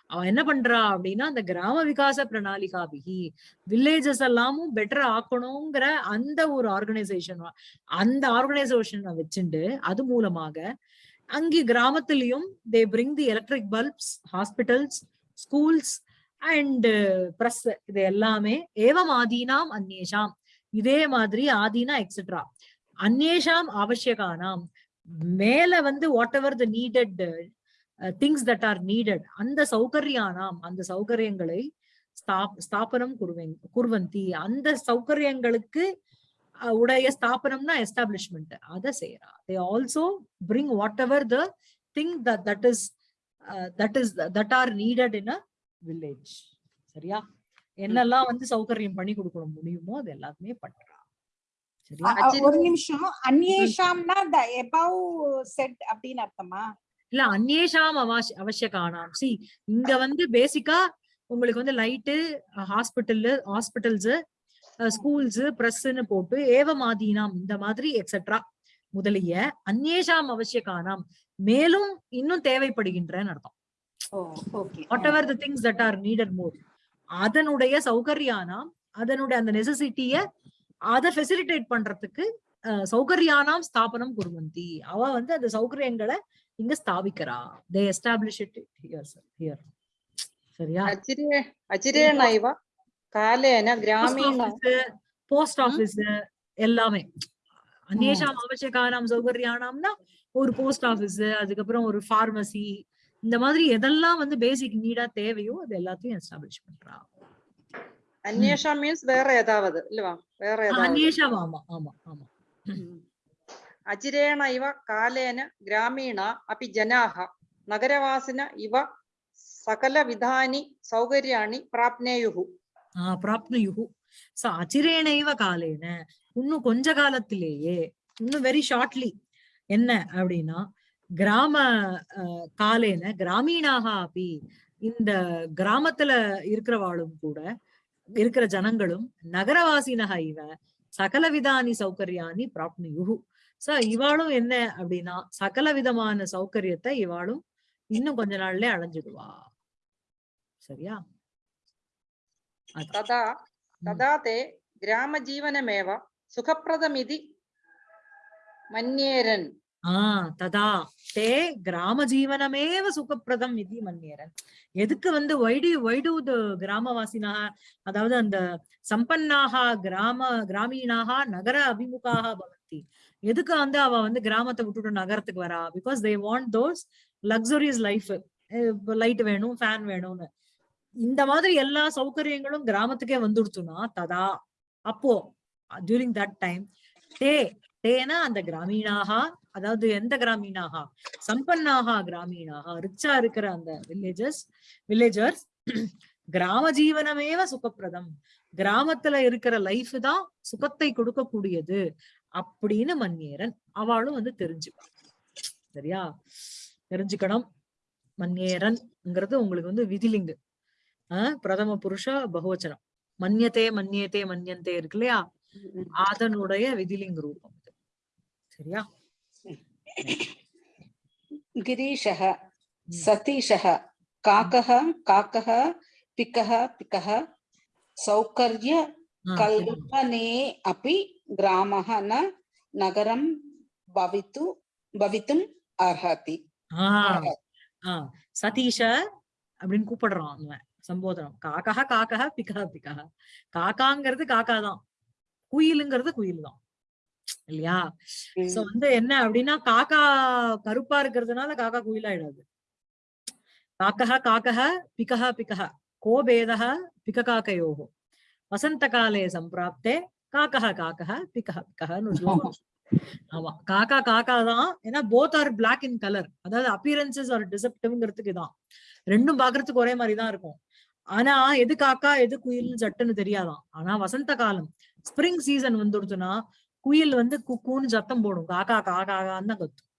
அவன் என்ன பண்றா அப்படின்னா அந்த கிராம விகாச பிரணாலிகாபிகி வில்லேஜஸ் எல்லாமும் பெட்டர் ஆக்கணுங்கிற அந்த ஒரு ஆர்கனைசேஷன் அந்த ஆர்கனைசேஷனை வச்சுண்டு அது மூலமாக அங்கே கிராமத்திலையும் they bring the electric bulbs hospitals schools and press இது எல்லாமே ஏவம் ஆதீனாம் அந்நேஷாம். இதே மாதிரி ஆதீனா எக்ஸெட்ரா அந்நேஷாம் அவசியகானாம். மேல வந்து whatever the needed things that are needed அந்த சௌகரியானாம் அந்த சௌகரியங்களை ஸ்தாபனம் குருவன் குருவந்தி அந்த சௌகரியங்களுக்கு உடைய ஸ்தாபனம்னா எஸ்டாப்ளிஷ்மெண்ட் அதை செய்யறா they also bring whatever the thing that that is that is that are needed in a village சரியா? என்னெல்லாம் வந்து சௌகரியம் பண்ணி கொடுக்க முடியுமோ அது எல்லாத்தையுமே பண்றா. சரியா? அ- அ- ஒரு நிமிஷம். அந்நேஷாம்னா எபவ் செட் அப்படின்னு அர்த்தமா? இல்ல அந்நேஷாம் அவசிய அவசியக்கானாம். சி இங்க வந்து பேசிக்கா உங்களுக்கு வந்து லைட்டு ஹாஸ்பிட்டல் ஹாஸ்பிட்டல்ஸ் ஸ்கூல்ஸ் பிரஸ்ன்னு போட்டு ஏவமாதீனாம் இந்த மாதிரி எக்ஸெட்ரா முதலிய அந்நேஷாம் அவசியக்கானாம். மேலும் இன்னும் தேவைப்படுகின்றன்னு அர்த்தம். Whatever the things that are needed more அதனுடைய சௌகரியானாம் அதனுடைய அந்த நெசசிட்டிய அதை ஃபெசிலிட்டேட் பண்றதுக்கு சௌகரியானாம் ஸ்தாபனம் குருவந்தி. அவ வந்து அந்த சௌகரியங்களை இங்க ஸ்தாபிக்கிறா. They establish it here here சரியா? அச்சிரே காலேன கிராமீண போஸ்ட் ஆபீஸ் எல்லாமே. அந்நேஷாம் அவசியக்கானாம் சௌகரியானாம்னா ஒரு போஸ்ட் ஆபீஸ் அதுக்கப்புறம் ஒரு பார்மசி இந்த மாதிரி எதெல்லாம் வந்து பேசிக் நீடா தேவையோ அது எல்லாத்தையும் எஸ்டாப்ளிஷ் பண்றா அந்நேஷா மீன்ஸ் வேற ஏதாவது இல்லவா வேற ஏதாவது அந்நேஷாம் ஆமா ஆமா ஆமா അചിരേണ കാലേന ഗ്രാമീണ അപ്പി ജനാഹ നഗരവാസിന ഇവ സകലവിധാനി സൗകര്യാണി പ്രാപ്നേയുഹു ஆஹ் பிராப்னுயுகு சோ அச்சிரேனைவ காலேன இன்னும் கொஞ்ச காலத்திலேயே இன்னும் வெரி ஷார்ட்லி என்ன அப்படின்னா கிராம காலேன கிராமீணாக அப்படி இந்த கிராமத்துல இருக்கிறவாளும் கூட இருக்கிற ஜனங்களும் நகரவாசினக இவ சகலவிதானி சௌகரியானி பிராப்னியுகு சோ இவாளும் என்ன அப்படின்னா சகல விதமான சௌகரியத்தை இவாளும் இன்னும் கொஞ்ச நாள்ல அடைஞ்சிடுவா சரியா? ததா ததா தே கிராம ஜீவனமேவ? சுகப்பிரதம் இது மன்னியேரன் ததா. தே கிராம ஜீவனமேவ சுகப்பிரதம் இது மன்னியரன். எதுக்கு வந்து வைடு வைடு கிராமவாசினாக அதாவது அந்த சம்பன்னாக கிராம கிராமீணாக நகர அபிமுகாக பவந்தி. எதுக்கு வந்து அவ வந்து கிராமத்தை விட்டுட்டு நகரத்துக்கு வரா? Because they want those luxurious life light வேணும் ஃபேன் வேணும்னு. இந்த மாதிரி எல்லா சௌகரியங்களும் கிராமத்துக்கே வந்துடுச்சுன்னா ததா. அப்போ டியூரிங் தட் டைம் தே தேனா அந்த கிராமீணாக? அதாவது எந்த கிராமீணாக? சம்பன்னாக கிராமீணாக? ரிச்சா இருக்கிற அந்த வில்லேஜஸ் வில்லேஜர்ஸ் கிராம ஜீவனமேவ சுகப்பிரதம். கிராமத்துல இருக்கிற லைஃப் தான் சுகத்தை கொடுக்கக்கூடியது அப்படின்னு மன்னியரன் அவளும் வந்து தெரிஞ்சுப்பா. சரியா? தெரிஞ்சுக்கணும். மன்னியரன்ங்கிறது உங்களுக்கு வந்து விதிலிங்கு. ஆஹ் பிரதம புருஷ பகுவச்சனம். மன்யத்தே மன்யத்தே மன்யந்தே இருக்கு இல்லையா? அதனுடைய விதிலிங்க ரூபம். சரியா गिरीशः सतीशः काकः काकः पिकः पिकः सौकर्य ஆஹ் कल्पने अपि ग्रामः न नगरं भवितु भवितुम् अर्हति ஆஹ் ஆஹ் சதீஷ அப்படின்னு கூப்பிடுறான் அவன் சம்போதனம் காக்கா காக்கா பிக்கா பிக்கா காக்காங்கிறது காக்கா தான் குயிலுங்கிறது குயில் தான் இல்லையா? சோ வந்து என்ன அப்படின்னா காக்கா கருப்பா இருக்கிறதுனால காக்கா குயிலாயிடாது. காக்கா காக்கா பிக்கா பிக்கா கோ பேதः பிககாக்கயோः வசந்தகாலே சம்பிராப்தே காக்கா காக்கா ஒரு ஸ்லோகம் ஆமா. காக்கா காக்கா தான். ஏன்னா both are black in colour அதாவது அப்பியரன்சஸ் ஆர் டிசப்டிவ்ங்கிறதுக்கு தான் ரெண்டும் பாக்குறதுக்கு ஒரே மாதிரி தான் இருக்கும். ஆனா எது காக்கா எது குயில் சட்டுன்னு தெரியாதாம் ஆனா வசந்த காலம் ஸ்ப்ரிங் சீசன் வந்துடுச்சுன்னா குயில் வந்து குக்கூன்னு சத்தம் போடும். காக்கா காக்கான்னு தான் கத்தும்.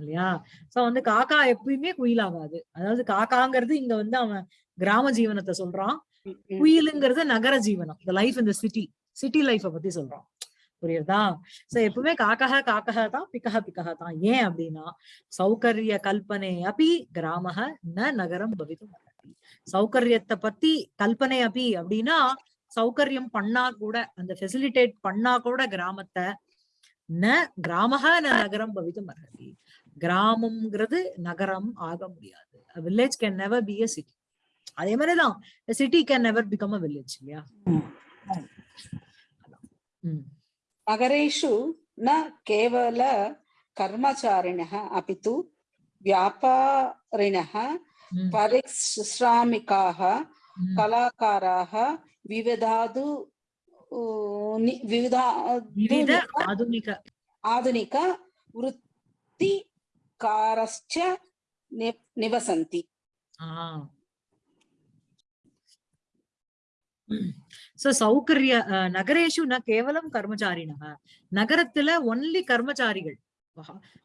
இல்லையா? சோ வந்து காக்கா எப்பயுமே குயில் ஆகாது அதாவது காக்காங்கிறது இங்க வந்து அவன் கிராம ஜீவனத்தை சொல்றான். குயிலுங்கிறது நகர ஜீவனம். த லைஃப் இந்த சிட்டி சிட்டி லைஃப பத்தி சொல்றான். புரியுதா? சோ எப்பவுமே காக்கா காக்கா தான் பிக்கஹ பிக்கஹ தான். ஏன் அப்படின்னா சௌகரிய கல்பனை அப்படி கிராமக ந நகரம் பவிதும். சௌகரியத்தை பத்தி கல்பனை அப்படி அப்படின்னா சௌகரியம் பண்ணா கூட அந்த ஃபெசிலிட்டேட் பண்ணா கூட கிராமத்தை ந கிராமக ந நகரம் பவிதும் அர்ஹதி கிராமம்ங்கிறது நகரம் ஆக முடியாது village can never be a city அதே மாதிரிதான் city can never become a village இல்லையா ம் नगरेषु न केवल कर्मचारिणः अपि तु व्यापारिणः ம், परिश्रामिकाः ம். कलाकाराः వివిధాదు వివిధ వివిధ ఆధునిక ఆధునిక వృత్తికారశ్చ నివసంతి சோ சௌகரிய நகரேஷு ந கேவலம் கர்மச்சாரினா நகரத்துல ஒன்லி கர்மச்சாரிகள்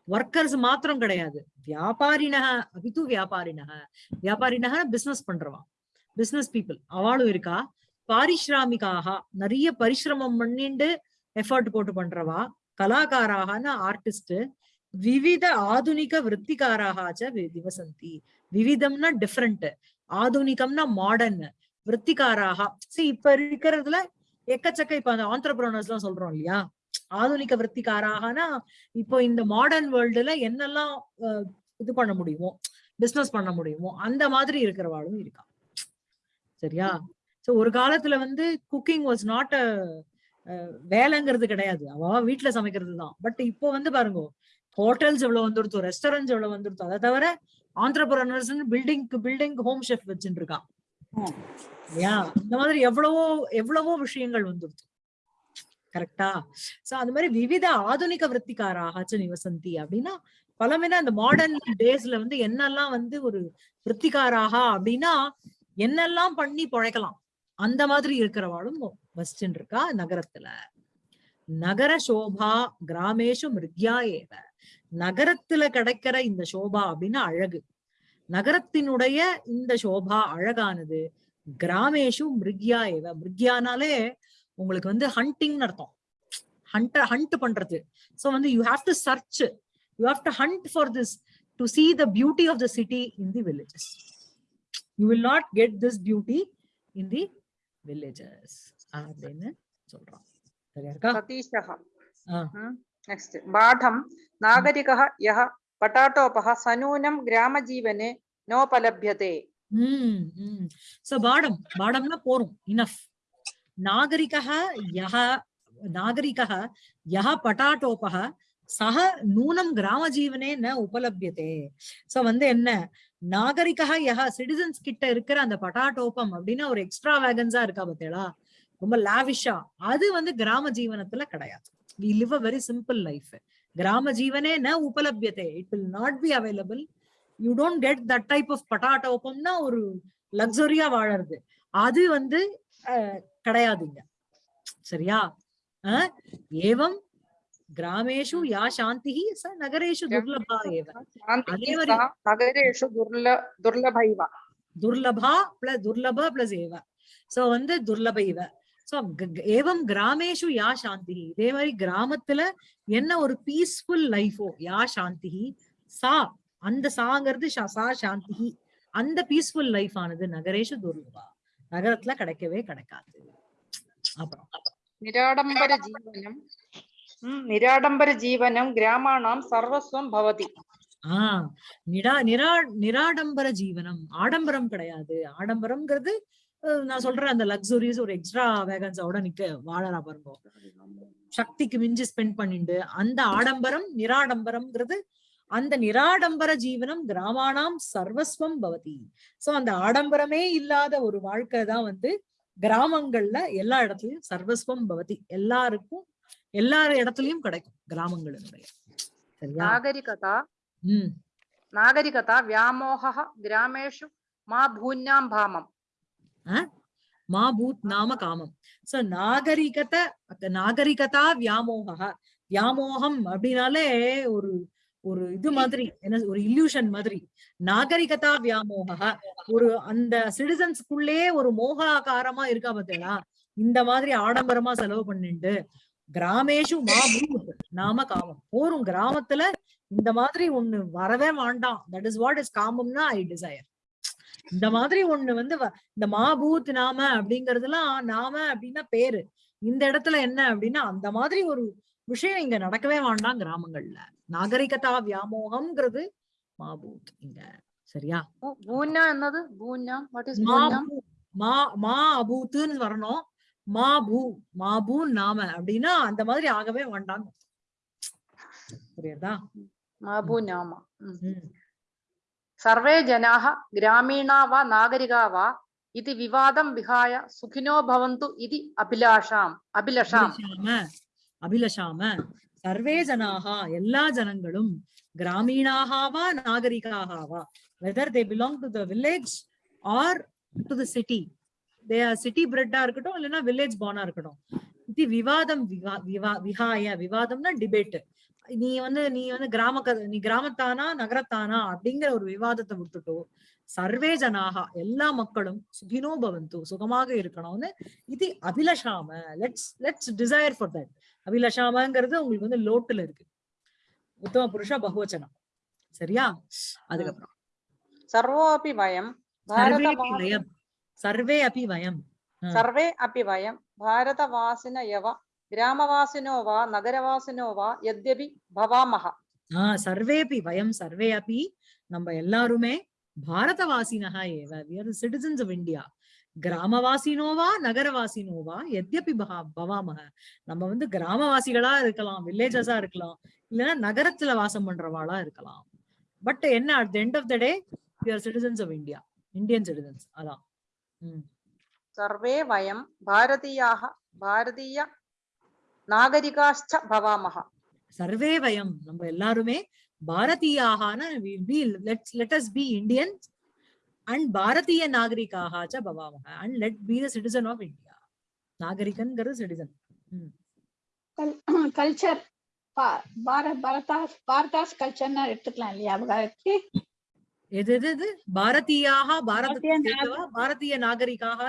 ஒர்க்கர்ஸ் மாத்திரம் கிடையாது வியாபாரினா அபித்து வியாபாரினா வியாபாரினா பிசினஸ் பண்றவா பிசினஸ் பீப்புள் அவளும் இருக்கா பாரிஸ்ராமிகாக நிறைய பரிசிரமம் பண்ணிண்டு எஃபர்ட் போட்டு பண்றவா கலாகாராகன ஆர்டிஸ்ட் விவித ஆதுனிக விற்பிகாராக திவசந்தி விவிதம்னா டிஃப்ரெண்ட் ஆதுனிகம்னா மாடர்ன் விற்பிகாராக see இப்ப இருக்கிறதுல எக்கச்சக்க இப்ப அந்த ஆண்டர்பிரனர்ஸ் எல்லாம் சொல்றோம் இல்லையா? ஆதுனிக விற்பிகாராகனா இப்போ இந்த மாடர்ன் வேர்ல்டுல என்னெல்லாம் இது பண்ண முடியுமோ பிசினஸ் பண்ண முடியுமோ அந்த மாதிரி இருக்கிறவாளும் இருக்கா. சரியா? சோ ஒரு காலத்துல வந்து குக்கிங் வாஸ் நாட் அ வேலைங்கிறது கிடையாது. அவ வீட்டுல சமைக்கிறது தான். பட் இப்போ வந்து பாருங்க ஹோட்டல்ஸ் எவ்வளவு வந்துருத்தோ ரெஸ்டாரண்ட்ஸ் எவ்வளவு வந்துருத்தோ அதை தவிர ஆண்டர்பிரனர்ஸ் பில்டிங்க்கு பில்டிங் ஹோம் ஷெஃப் வச்சுட்டு இருக்கான். இல்லையா? இந்த மாதிரி எவ்வளவோ எவ்வளவோ விஷயங்கள் வந்துருச்சு கரெக்டா சோ அந்த மாதிரி விவித ஆதுனிக விற்த்திகாராக நிவசந்தி அப்படின்னா பலமைனா இந்த மாடர்ன் டேஸ்ல வந்து என்னெல்லாம் வந்து ஒரு விற்பிக்காராக அப்படின்னா என்னெல்லாம் பண்ணி பொழைக்கலாம். அந்த மாதிரி இருக்கிறவாளும் வசிச்சுட்டு இருக்கா நகரத்துல. நகர சோபா கிராமேஷு மிருத்யா ஏவ. நகரத்துல கிடைக்கிற இந்த சோபா அப்படின்னா அழகு. நகரத்தினுடைய இந்த சோபா அழகானது கிராமேஷு மிருக்யா ஏவ. மிருக்யானாலே உங்களுக்கு வந்து ஹண்டிங்னு அர்த்தம். ஹண்ட் ஹண்ட் பண்றது. சோ வந்து you have to search you have to hunt for this to see the beauty of the city in the villages you will not get this beauty in the villages அப்படின்னு சொல்றோம் சரியா இருக்கா सतीशः ஆ. नेक्स्ट् बाढं नागरिकः यः पटाटोपः सनूनं ग्रामजीवने नोपलभ्यते ம் ம் சோ பாடம் பாடம்னா போரும் இனஃப் நாகரிகः யः நாகரிகः யः பட்டாட்டோபः சக நூனம் கிராமஜீவனே ந உபலபியதே சோ வந்து என்ன நாகரிகா யகா சிட்டிசன்ஸ் கிட்ட இருக்கிற அந்த பட்டாட்டோப்பம் அப்படின்னா ஒரு எக்ஸ்ட்ரா வேகன்ஸா இருக்கா பார்த்தேளா ரொம்ப லாவிஷா அது வந்து கிராம ஜீவனத்துல கிடையாது. We live a very simple life கிராம ஜீவனே ந உபலபியத்தை it will not be available you don't get that type of பட்டாட்டோப்பம்னா ஒரு லக்ஸரியா வாழறது. அது வந்து கிடையாதுங்க. சரியா? ஏவம் கிராமேஷு யா சாந்தி ச நகரேஷு துர்லபா ஏவ शान्तिः அதே மாதிரி- सा नगरेषु दुर्ल दुर्लभैव துர்லபா பிளஸ் துர்லப பிளஸ் ஏவ சோ வந்து துர்லப இவ சோ ஏவம் கிராமேஷு யா சாந்தி இதே மாதிரி கிராமத்துல என்ன ஒரு பீஸ்ஃபுல் லைஃபோ யா சாந்தி சா அந்த சாங்கிறது சா- சா சாந்தி அந்த பீஸ்ஃபுல் லைஃப் ஆனது நகரேஷு துர்லபா நகரத்துல கிடைக்கவே கிடைக்காது அப்புறம் निराडम्बरजीवनं நிராடம்பர ஜீவனம் கிராமாணாம் சர்வஸ்வம் பவதி. ஆஹ் நிடா நிரா நிராடம்பர ஜீவனம். ஆடம்பரம் கிடையாது. ஆடம்பரம்ங்கிறது நான் சொல்றேன் அந்த லக்ஸுரிஸ் ஒரு எக்ஸ்ட்ரா வேகன்ஸோட நிக்க வாழறா பாருங்க. சக்திக்கு மிஞ்சி ஸ்பெண்ட் பண்ணிட்டு அந்த ஆடம்பரம் நிராடம்பரம்ங்கிறது அந்த நிராடம்பர ஜீவனம் கிராமானாம் சர்வஸ்வம் பவதி. சோ அந்த ஆடம்பரமே இல்லாத ஒரு வாழ்க்கை தான் வந்து கிராமங்கள்ல எல்லா இடத்துலயும் சர்வஸ்வம் பவதி. எல்லாருக்கும் எல்லா இடத்துலயும் கிடைக்கும் கிராமங்களினுடைய நாகரிகதா? நாகரிகதா வியாமோக கிராமேஷு மா பூன்யாம் பாமம். மா பூத் நாம காமம். சோ நாகரிகத நாகரிகதா வியாமோகா வியாமோகம் அப்படின்னாலே ஒரு ஒரு இது மாதிரி என்ன ஒரு இல்யூஷன் மாதிரி. நாகரிகதா வியாமோகா ஒரு அந்த சிட்டிசன்ஸ்க்குள்ளே ஒரு மோகாகாரமா இருக்கா பார்த்தீங்களா இந்த மாதிரி ஆடம்பரமா செலவு பண்ணிட்டு கிராமேஷு மா பூத் நாம காமம். போரும் கிராமத்துல இந்த மாதிரி ஒண்ணு வரவே வேண்டாம். தட் இஸ் வாட் இஸ் காமம்னா ஐ டிசையர் இந்த மாதிரி ஒண்ணு வந்து இந்த மா பூத் நாம அப்படிங்கறதுலாம் நாம அப்படின்னா பேரு. இந்த இடத்துல என்ன அப்படின்னா அந்த மாதிரி ஒரு விஷயம் இங்க நடக்கவே வேண்டாம் கிராமங்கள்ல. நாகரிகதா வியாமோகம்ங்கிறது மா பூத் இங்க. சரியா? பூன்னா என்னது? மா மா அபூத்துன்னு வரணும். மாபு மாபு நாம அப்படின்னா அந்த மாதிரி ஆகவே வேண்டாம் புரியுதா? மாபு நாம. சர்வே ஜனாக கிராமீணா வா நாகரிகா வா இது விவாதம் விகாய சுகினோ பவந்து இது அபிலாஷாம் அபிலஷாம். அபிலஷாம சர்வே ஜனாகா எல்லா ஜனங்களும் கிராமீணாகவா நாகரிகாகவா whether they belong to the village or to the city city பிரெட்டா இருக்கட்டும் இல்லைன்னா வில்லேஜ் பானா இருக்கட்டும். இது விவாதம் விஹாய விவாதம்னா டிபேட் நீ வந்து நீ வந்து கிராம நீ கிராமத்தானா நகரத்தானா அப்படிங்கிற ஒரு விவாதத்தை விட்டுட்டோ சர்வே ஜனாகா எல்லா மக்களும் சுகினோ பவந்து சுகமாக இருக்கணும்னு இது அபிலஷாம. Let's let's desire for that அபிலஷாமங்கிறது உங்களுக்கு வந்து லோட்டுல இருக்கு. உத்தம புருஷா பகுவச்சனம். சரியா? அதுக்கப்புறம். சர்வோபி பயம் சர்வே அபி भारतवास வயம் சர்வே அபி வயம் ஆ. सर्वे अपि वयं भारतवासिन एव ग्रामवासिनो वा नगरवासिनो वा यद्यपि भवामः ஆஹ் சர்வேபி வயம் சர்வே அபி நம்ம எல்லாருமே பாரதவாசினஹ ஏவ we are citizens of India கிராமவாசினோவா நகரவாசினோவா எத்யபி பகா பவாமக நம்ம வந்து கிராமவாசிகளா இருக்கலாம் வில்லேஜஸா இருக்கலாம் இல்லைன்னா நகரத்துல வாசம் பண்றவாளா இருக்கலாம் பட் என்ன at the end of the day we are citizens of India Indian citizens அதான் உம் सर्वे वयं भारतीयाः भारतीय नागरिकाश्च भवामः சர்வே வயம் நம்ம எல்லாருமே பாரதியாகான let's let us be Indians and Bharatiya நாகரிகாக ச பவாமக and let be the citizen of India நாகரிகன்கிறது citizen culture Bharat பரதாஸ் பாரதாஸ் கல்ச்சர்னு எடுத்துக்கலாம் இல்லையா அவங்களுக்கு எது எது எது பாரதியாக பாரத பாரதிய நாக- Bharatiya நாகரிகாக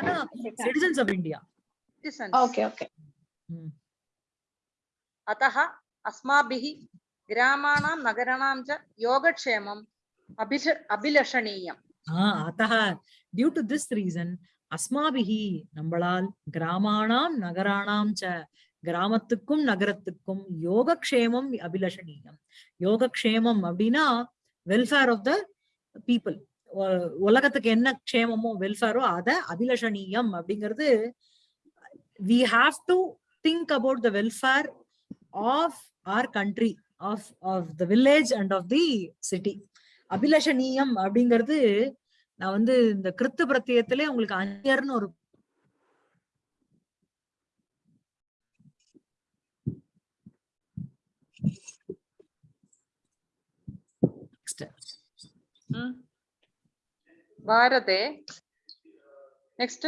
citizens of India Citizens. Okay okay अतः अस्माभिः ग्रामाणां नगराणां च योगक्षेमम् अभिष अभिलषणीयम् ஆஹ் அத்தः டியூ டு திஸ் ரீசன் அஸ்மாபிஹி நம்மளால் கிராமாணாம் நகராணாம் ச கிராமத்துக்கும் நகரத்துக்கும் யோகக்ஷேமம் அபிலஷணீயம் யோகக்ஷேமம் அப்படின்னா வெல்ஃபேர் ஆஃப் த பீப்புள் உலகத்துக்கு என்ன க்ஷேமமோ வெல்ஃபேரோ அத அபிலஷணீயம் அப்படிங்கிறது we have to think about the welfare of our country of of the village and of the city அபிலஷணீயம் அப்படிங்கிறது நான் வந்து இந்த கிறித்து பிரத்தியத்திலே உங்களுக்கு அந்நியர்னு ஒரு भारते नेक्स्ट्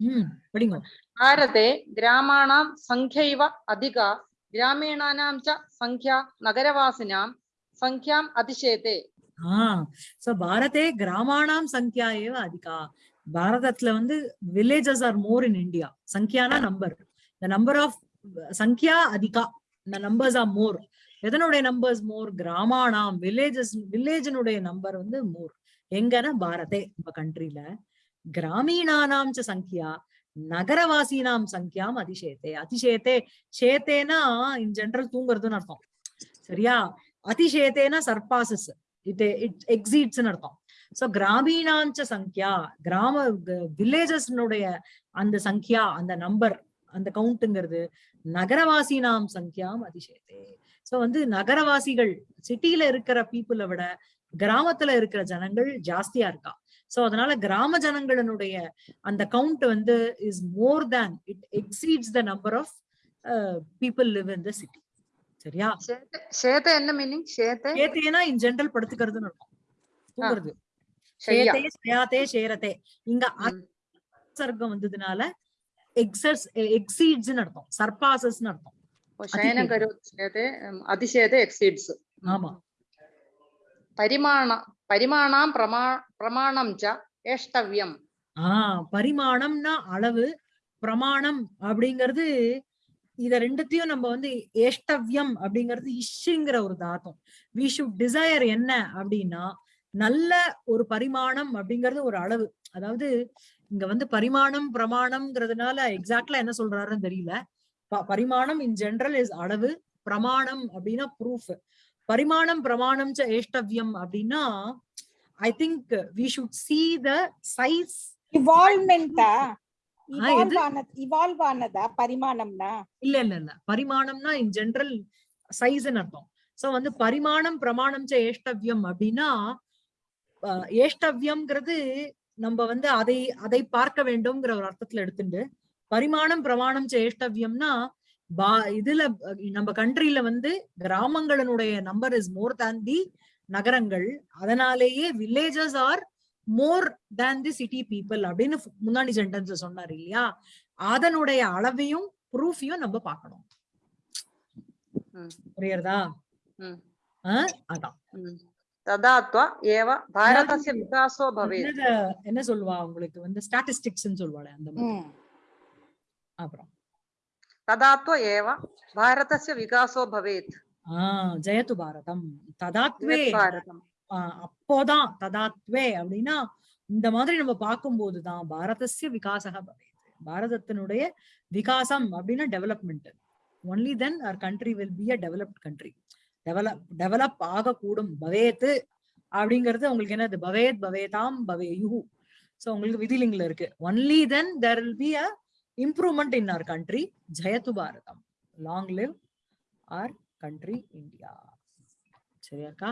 ம் படிங்க भारते ग्रामाणां संख्यैव अधिका ग्रामीणानां च संख्या नगरवासिनां संख्याम् अतिशेते ஆஹ் சோ பாரதே கிராமாணாம் சங்கியா ஏவ அதிகா பாரதத்துல வந்து villages are more in India சங்கியானா number the number of சங்கியா அதிகா the நம்பர்ஸ் ஆர் மோர் எதனுடைய நம்பர்ஸ் மோர் கிராமானாம் வில்லேஜஸ் வில்லேஜினுடைய நம்பர் வந்து மோர் எங்கன்னா பாரதே நம்ம கண்ட்ரில கிராமீணானாம் சங்கியா நகரவாசினாம் சங்கியாம் அதிசேத்தே. அதிசேத்தே சேத்தேனா இன் ஜென்ரல் தூங்குறதுன்னு அர்த்தம். சரியா? அதிசேத்தேனா சர்பாசஸ். இட் இட் எக்ஸீட்ஸ் அர்த்தம். சோ கிராமீணாஞ்ச சங்கியா கிராம வில்லேஜஸ்னுடைய அந்த சங்கியா அந்த நம்பர் அந்த கவுண்ட்ங்கிறது நகரவாசி நாம் சங்கியாம் அதிசயத்தே சோ வந்து நகரவாசிகள் சிட்டியில இருக்கிற பீப்புளை விட கிராமத்துல இருக்கிற ஜனங்கள் ஜாஸ்தியா இருக்கா? சோ அதனால கிராம ஜனங்களுடைய அந்த கவுண்ட் வந்து is more than it exceeds the number of people live in the city சரியா? சேத்த என்ன மீனிங் சேத்த? சேத்தைனா இன் ஜெனரல் படுத்துக்கிறதுன்னு இருக்கும் தூங்குறது. சேத்தே சேயாத்தே சேரத்தே. இங்க சர்க்கம் வந்ததுனால എക്സസ് എക്സീഡ്സിന് சர்பாசஸ் സർപ്പാസസ് അർത്ഥം അതിശയത്തെ എക്സീഡ്സ് ആമാ പരിമാണ പരിമാണം ஆஹ் பரிமாணம்னா அளவு பிரமாணம் அப்படிங்கறது இத ரெண்டுத்தையும் நம்ம வந்து ஏஷ்டவ்யம் அப்படிங்கறது இஷ்ங்கிற ஒரு தாத்தம். வி ஷுட் டிசையர் என்ன அப்படின்னா நல்ல ஒரு பரிமாணம் அப்படிங்கிறது ஒரு அளவு. அதாவது இங்க வந்து பரிமாணம் பிரமாணம்ங்கிறதுனால எக்ஸாக்ட்லா என்ன சொல்றாருன்னு தெரியல. பரிமாணம் இன் ஜெனரல் இஸ் அளவு பிரமாணம் அப்படின்னா ப்ரூஃப் பரிமாணம் பிரமாணம் ச ஏஷ்டவ்யம் அப்படின்னா I think we should see the size? Evolve ஆனது பரிமாணம்னா? இல்ல இல்ல இல்ல. பரிமாணம்னா இன் ஜெனரல் சைஸ்ன்னு அர்த்தம். சோ வந்து பரிமாணம் பிரமாணம் ச ஏஷ்டவ்யம் அப்படின்னா ஏஷ்டவ்யம்ங்கிறது நம்ம வந்து அதை அதை பார்க்க வேண்டும்ங்கிற ஒரு அர்த்தத்துல எடுத்துட்டு பரிமாணம் பிரமாணம் ச ஏஷ்டவ்யம்னா பா இதுல நம்ம கண்ட்ரில வந்து கிராமங்களினுடைய number is more than the நகரங்கள் அதனாலேயே villages are more than the city people அப்படின்னு முன்னாடி சென்டென்ஸ் சொன்னார் இல்லையா? அதனுடைய அளவையும் ப்ரூஃபையும் நம்ம பார்க்கணும். புரியுறதா? அதான். ம். तदा त्वा एव भारतस्य विकासो भवेत् என்னத- என்ன சொல்லுவா உங்களுக்கு வந்து ஸ்டாட்டிஸ்டிக்ஸ் சொல்லுவாளே அந்த மாதிரி ம். அப்புறம் तदा त्व एव भारतस्य विकासो भवेत् ஆஹ் ஜெயத்து பாரதம் ததாத்வே भारतम् ஆஹ் அப்போதான் ததாத்வே அப்படின்னா இந்த மாதிரி நம்ம பார்க்கும்போதுதான் பாரதஸ்ய விகாசக பவேத் பாரதத்தினுடைய விகாசம் அப்படின்னா development only then our country will be a developed country develop develop ஆகக்கூடும். பவேத்து அப்படிங்கிறது உங்களுக்கு என்னது? பவேத் பவேதாம் பவேயு ஸோ உங்களுக்கு விதிலிங்கில் இருக்கு. Only then there will be a improvement in our country ஜெயத்து Bharatam. Long live our country India சரியாக்கா